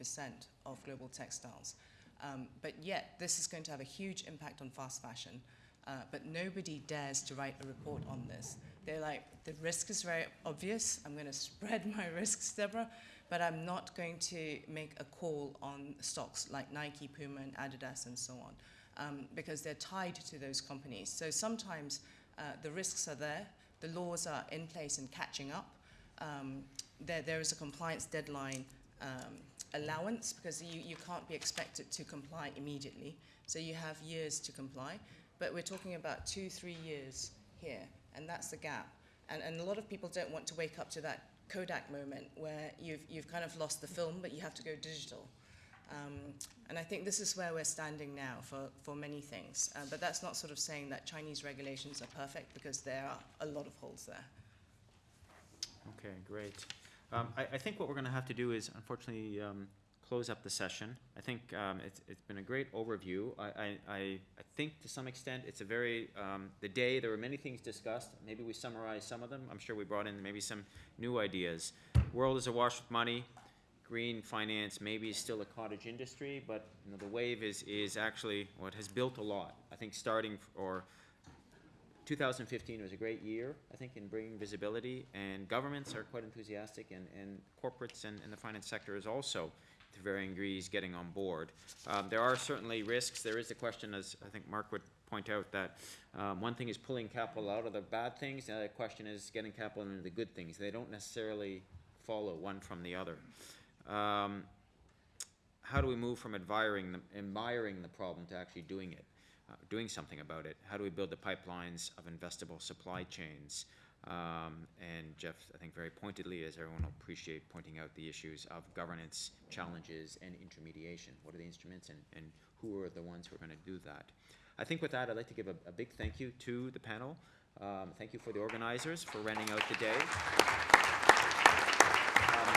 of global textiles. Um, but yet, this is going to have a huge impact on fast fashion. Uh, but nobody dares to write a report on this. They're like, the risk is very obvious. I'm going to spread my risks, Deborah, but I'm not going to make a call on stocks like Nike, Puma, and Adidas, and so on, um, because they're tied to those companies. So sometimes uh, the risks are there, the laws are in place and catching up. Um, there, there is a compliance deadline um, allowance because you, you can't be expected to comply immediately. So you have years to comply. But we're talking about two, three years here, and that's the gap. And, and a lot of people don't want to wake up to that Kodak moment where you've, you've kind of lost the film, but you have to go digital. Um, and I think this is where we're standing now for, for many things. Uh, but that's not sort of saying that Chinese regulations are perfect because there are a lot of holes there. Okay, great. Um, I, I think what we're gonna have to do is unfortunately, um, close up the session. I think, um, it's, it's been a great overview. I, I, I, think to some extent, it's a very, um, the day, there were many things discussed. Maybe we summarized some of them. I'm sure we brought in maybe some new ideas. World is awash with money. Green finance maybe is still a cottage industry, but, you know, the wave is, is actually, what has built a lot. I think starting, or 2015 was a great year, I think, in bringing visibility, and governments are quite enthusiastic, and, and corporates and, and the finance sector is also, to varying degrees, getting on board. Um, there are certainly risks. There is the question, as I think Mark would point out, that um, one thing is pulling capital out of the bad things, the other question is getting capital into the good things. They don't necessarily follow one from the other. Um, how do we move from admiring the, admiring the problem to actually doing it? Uh, doing something about it? How do we build the pipelines of investable supply chains? Um, and Jeff, I think very pointedly, as everyone will appreciate, pointing out the issues of governance challenges and intermediation. What are the instruments and, and who are the ones who are going to do that? I think with that, I'd like to give a, a big thank you to the panel. Um, thank you for the organizers for renting out the day. Um,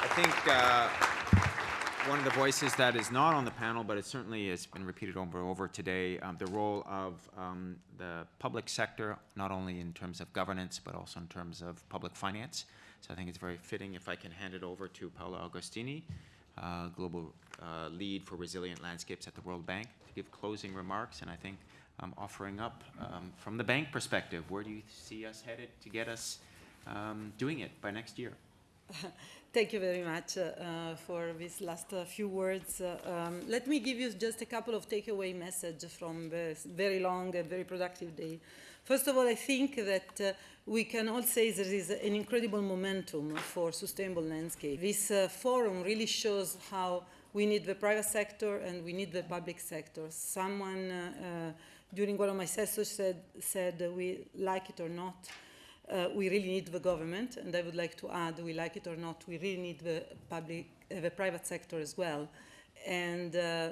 I think uh, one of the voices that is not on the panel, but it certainly has been repeated over and over today, um, the role of um, the public sector, not only in terms of governance, but also in terms of public finance. So I think it's very fitting if I can hand it over to Paola Agostini, uh, Global uh, Lead for Resilient Landscapes at the World Bank, to give closing remarks, and I think um, offering up, um, from the bank perspective, where do you see us headed to get us um, doing it by next year? Thank you very much uh, for these last uh, few words. Uh, um, let me give you just a couple of takeaway messages from this very long and very productive day. First of all, I think that uh, we can all say there is an incredible momentum for sustainable landscape. This uh, forum really shows how we need the private sector and we need the public sector. Someone uh, during one of my sessions said, said we like it or not, uh, we really need the government, and I would like to add, we like it or not, we really need the public, uh, the private sector as well, and uh,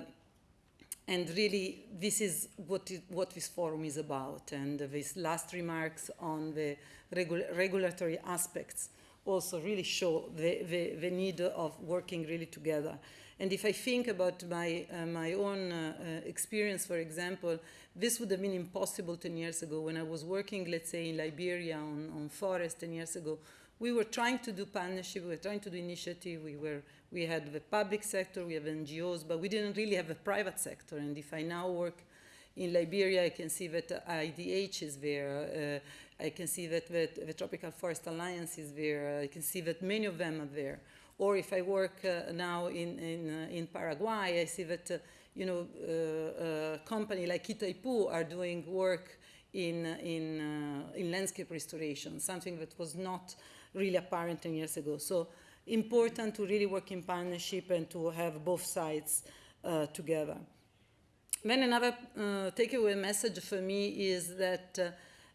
and really this is what is, what this forum is about. And these last remarks on the regu regulatory aspects also really show the, the, the need of working really together. And if I think about my, uh, my own uh, uh, experience, for example, this would have been impossible 10 years ago when I was working, let's say, in Liberia on, on forest 10 years ago. We were trying to do partnership, we were trying to do initiative, we, were, we had the public sector, we have NGOs, but we didn't really have a private sector. And if I now work in Liberia, I can see that IDH is there. Uh, I can see that, that the Tropical Forest Alliance is there. I can see that many of them are there. Or if I work uh, now in, in, uh, in Paraguay, I see that, uh, you know, uh, a company like Itaipu are doing work in, in, uh, in landscape restoration, something that was not really apparent 10 years ago. So important to really work in partnership and to have both sides uh, together. Then another uh, takeaway message for me is that uh,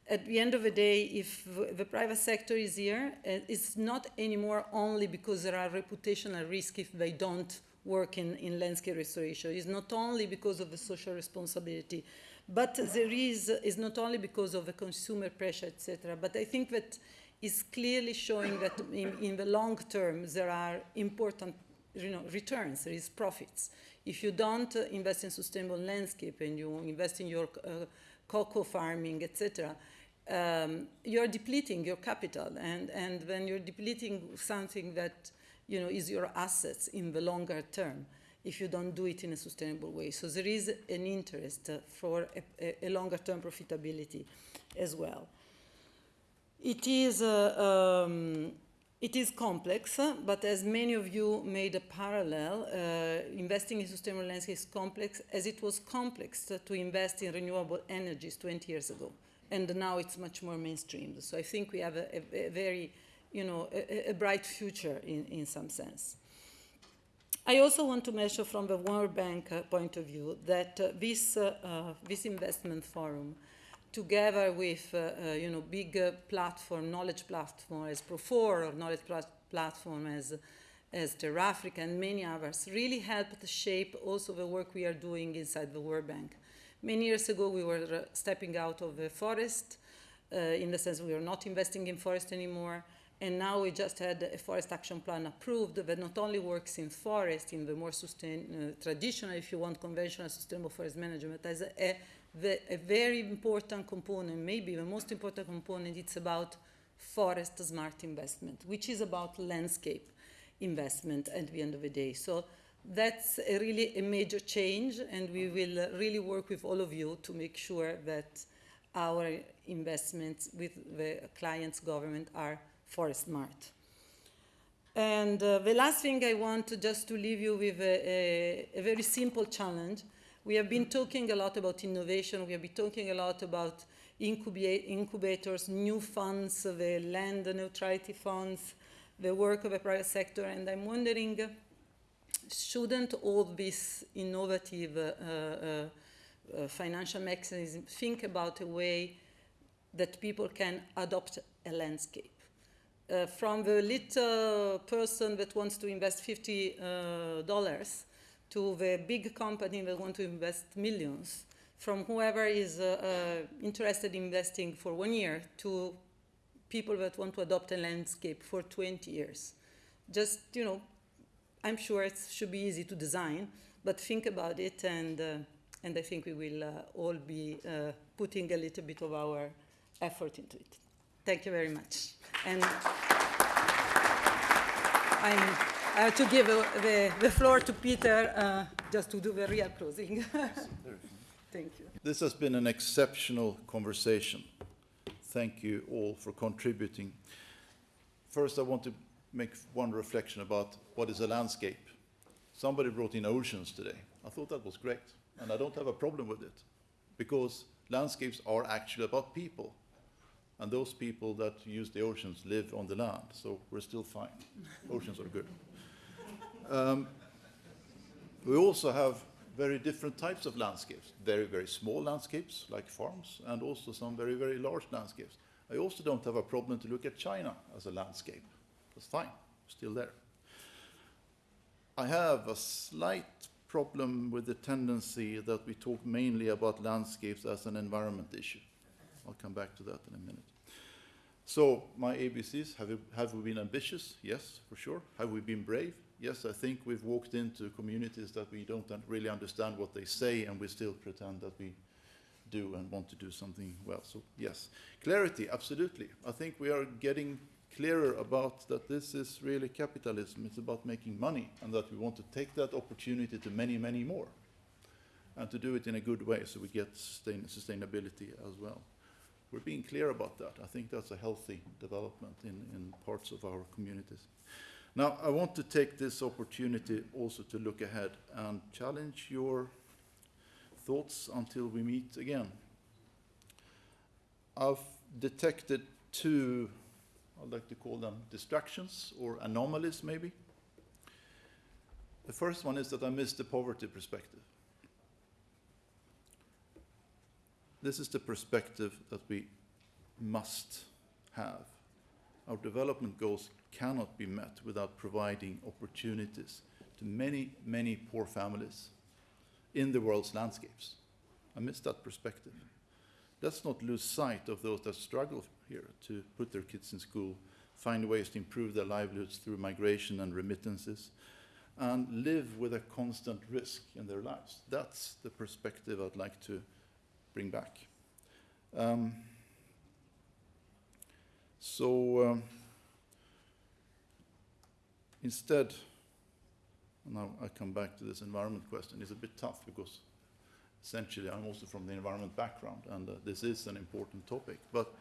at the end of the day, if the private sector is here, uh, it's not anymore only because there are reputational risks if they don't work in, in landscape restoration. It's not only because of the social responsibility, but there is, is not only because of the consumer pressure, etc. But I think that is clearly showing that in, in the long term, there are important you know, returns, there is profits. If you don't uh, invest in sustainable landscape and you invest in your uh, cocoa farming, etc., um, you're depleting your capital. And, and when you're depleting something that you know, is your assets in the longer term, if you don't do it in a sustainable way. So there is an interest uh, for a, a, longer term profitability as well. It is, uh, um, it is complex, but as many of you made a parallel, uh, investing in sustainable landscape is complex as it was complex to invest in renewable energies 20 years ago. And now it's much more mainstream. So I think we have a, a, a very, you know, a, a bright future in, in some sense. I also want to mention from the World Bank uh, point of view that uh, this, uh, uh, this investment forum, together with uh, you know, big platform, knowledge platform as PROFOR or knowledge plat platform as, as TerrAfrica and many others, really helped shape also the work we are doing inside the World Bank. Many years ago, we were uh, stepping out of the forest, uh, in the sense we were not investing in forest anymore. And now we just had a forest action plan approved that not only works in forest, in the more sustain, uh, traditional, if you want, conventional sustainable forest management, as a, a, a very important component, maybe the most important component, it's about forest smart investment, which is about landscape investment at the end of the day. So that's a really a major change, and we will uh, really work with all of you to make sure that our investments with the client's government are forest smart. And uh, the last thing I want to just to leave you with a, a, a, very simple challenge. We have been talking a lot about innovation. We have been talking a lot about incubators, new funds, the land neutrality funds, the work of the private sector. And I'm wondering, shouldn't all these innovative uh, uh, uh, financial mechanisms think about a way that people can adopt a landscape? uh, from the little person that wants to invest $50 uh, to the big company that wants to invest millions, from whoever is interested in investing for one year to people that want to adopt a landscape for 20 years. Just, you know, I'm sure it should be easy to design, but think about it and, uh, and I think we will uh, all be putting a little bit of our effort into it. Thank you very much. And I'm, I have to give the, the floor to Peter uh, just to do the real closing. Thank you. This has been an exceptional conversation. Thank you all for contributing. First, I want to make one reflection about what is a landscape. Somebody brought in oceans today. I thought that was great, and I don't have a problem with it, because landscapes are actually about people and those people that use the oceans live on the land, so we're still fine. oceans are good. Um, we also have very different types of landscapes, very, very small landscapes like farms, and also some very, very large landscapes. I also don't have a problem to look at China as a landscape. That's fine, still there. I have a slight problem with the tendency that we talk mainly about landscapes as an environment issue. I'll come back to that in a minute. So my ABCs, have have we been ambitious? Yes, for sure. Have we been brave? Yes, I think we've walked into communities that we don't really understand what they say and we still pretend that we do and want to do something well. So yes, clarity, absolutely. I think we are getting clearer about that this is really capitalism. It's about making money and that we want to take that opportunity to many, many more and to do it in a good way so we get sustain sustainability as well we're being clear about that. I think that's a healthy development in, in parts of our communities. Now, I want to take this opportunity also to look ahead and challenge your thoughts until we meet again. I've detected two, I'd like to call them distractions or anomalies maybe. The first one is that I missed the poverty perspective. This is the perspective that we must have. Our development goals cannot be met without providing opportunities to many, many poor families in the world's landscapes. I miss that perspective. Let's not lose sight of those that struggle here to put their kids in school, find ways to improve their livelihoods through migration and remittances, and live with a constant risk in their lives. That's the perspective I'd like to bring back. Um, so um, instead, Now I come back to this environment question. It's a bit tough because essentially I'm also from the environment background and uh, this is an important topic. But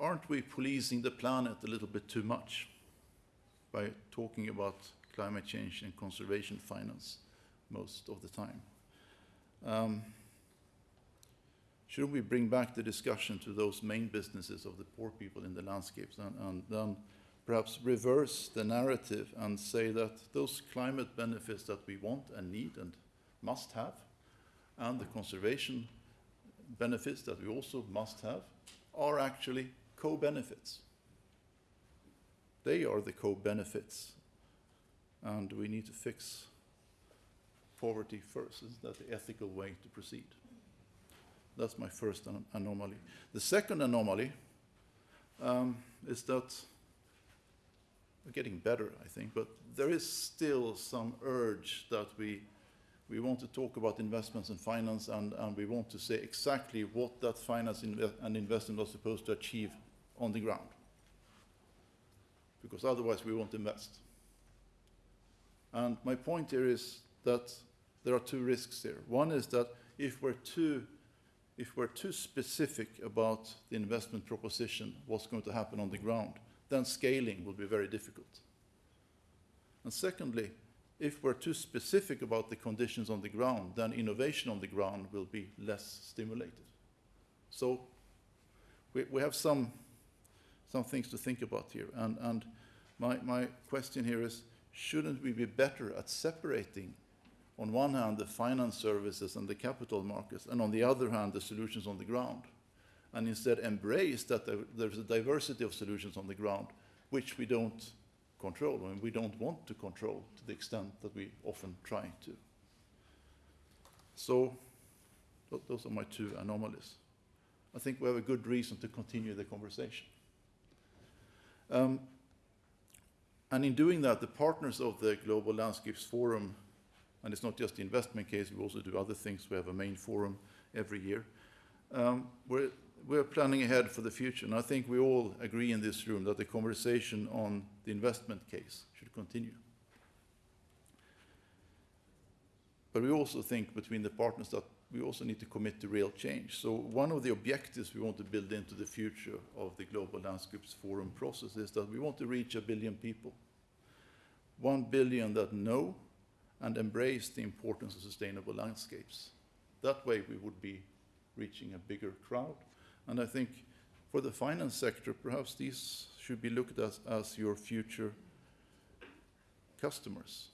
aren't we policing the planet a little bit too much by talking about climate change and conservation finance most of the time? Um, Shouldn't we bring back the discussion to those main businesses of the poor people in the landscapes and, and then perhaps reverse the narrative and say that those climate benefits that we want and need and must have, and the conservation benefits that we also must have, are actually co-benefits. They are the co-benefits, and we need to fix poverty first. Isn't that the ethical way to proceed? That's my first an- anomaly. The second anomaly um, is that we're getting better, I think, but there is still some urge that we, we want to talk about investments and finance and, and we want to say exactly what that finance inve- and investment are supposed to achieve on the ground. Because otherwise we won't invest. And my point here is that there are two risks here. One is that if we're too, if we're too specific about the investment proposition, what's going to happen on the ground, then scaling will be very difficult. And secondly, if we're too specific about the conditions on the ground, then innovation on the ground will be less stimulated. So we, we have some, some things to think about here. And, and my, my question here is, shouldn't we be better at separating, on one hand, the finance services and the capital markets, and on the other hand, the solutions on the ground? and instead embrace that there, there's a diversity of solutions on the ground which we don't control and we don't want to control to the extent that we often try to. So those are my two anomalies. I think we have a good reason to continue the conversation. Um, and in doing that, the partners of the Global Landscapes Forum, and it's not just the investment case, we also do other things. We have a main forum every year. Um, we're, we're planning ahead for the future, and I think we all agree in this room that the conversation on the investment case should continue. But we also think between the partners that we also need to commit to real change. So one of the objectives we want to build into the future of the Global Landscapes Forum process is that we want to reach a billion people. One billion that know and embrace the importance of sustainable landscapes. That way we would be reaching a bigger crowd. And I think for the finance sector, perhaps these should be looked at as your future customers.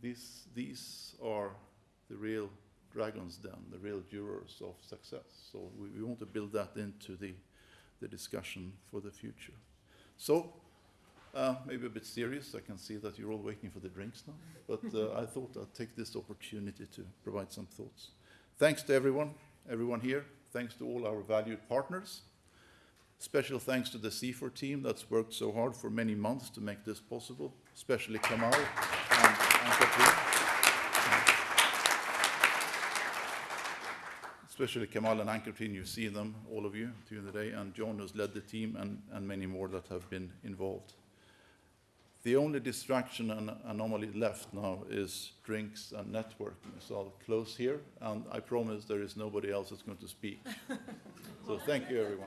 These, these are the real dragons then, the real jurors of success. So we, we want to build that into the, the discussion for the future. So, uh, maybe a bit serious, I can see that you're all waiting for the drinks now, but uh, I thought I'd take this opportunity to provide some thoughts. Thanks to everyone, everyone here. Thanks to all our valued partners. Special thanks to the CIFOR team that's worked so hard for many months to make this possible, especially Kamal and, and. Especially Kamal and Ann-Cathrine, you see them, all of you, during the day, and John has led the team, and, and many more that have been involved. The only distraction and anomaly left now is drinks and networking. So I'll close here, and I promise there is nobody else that's going to speak. So thank you, everyone.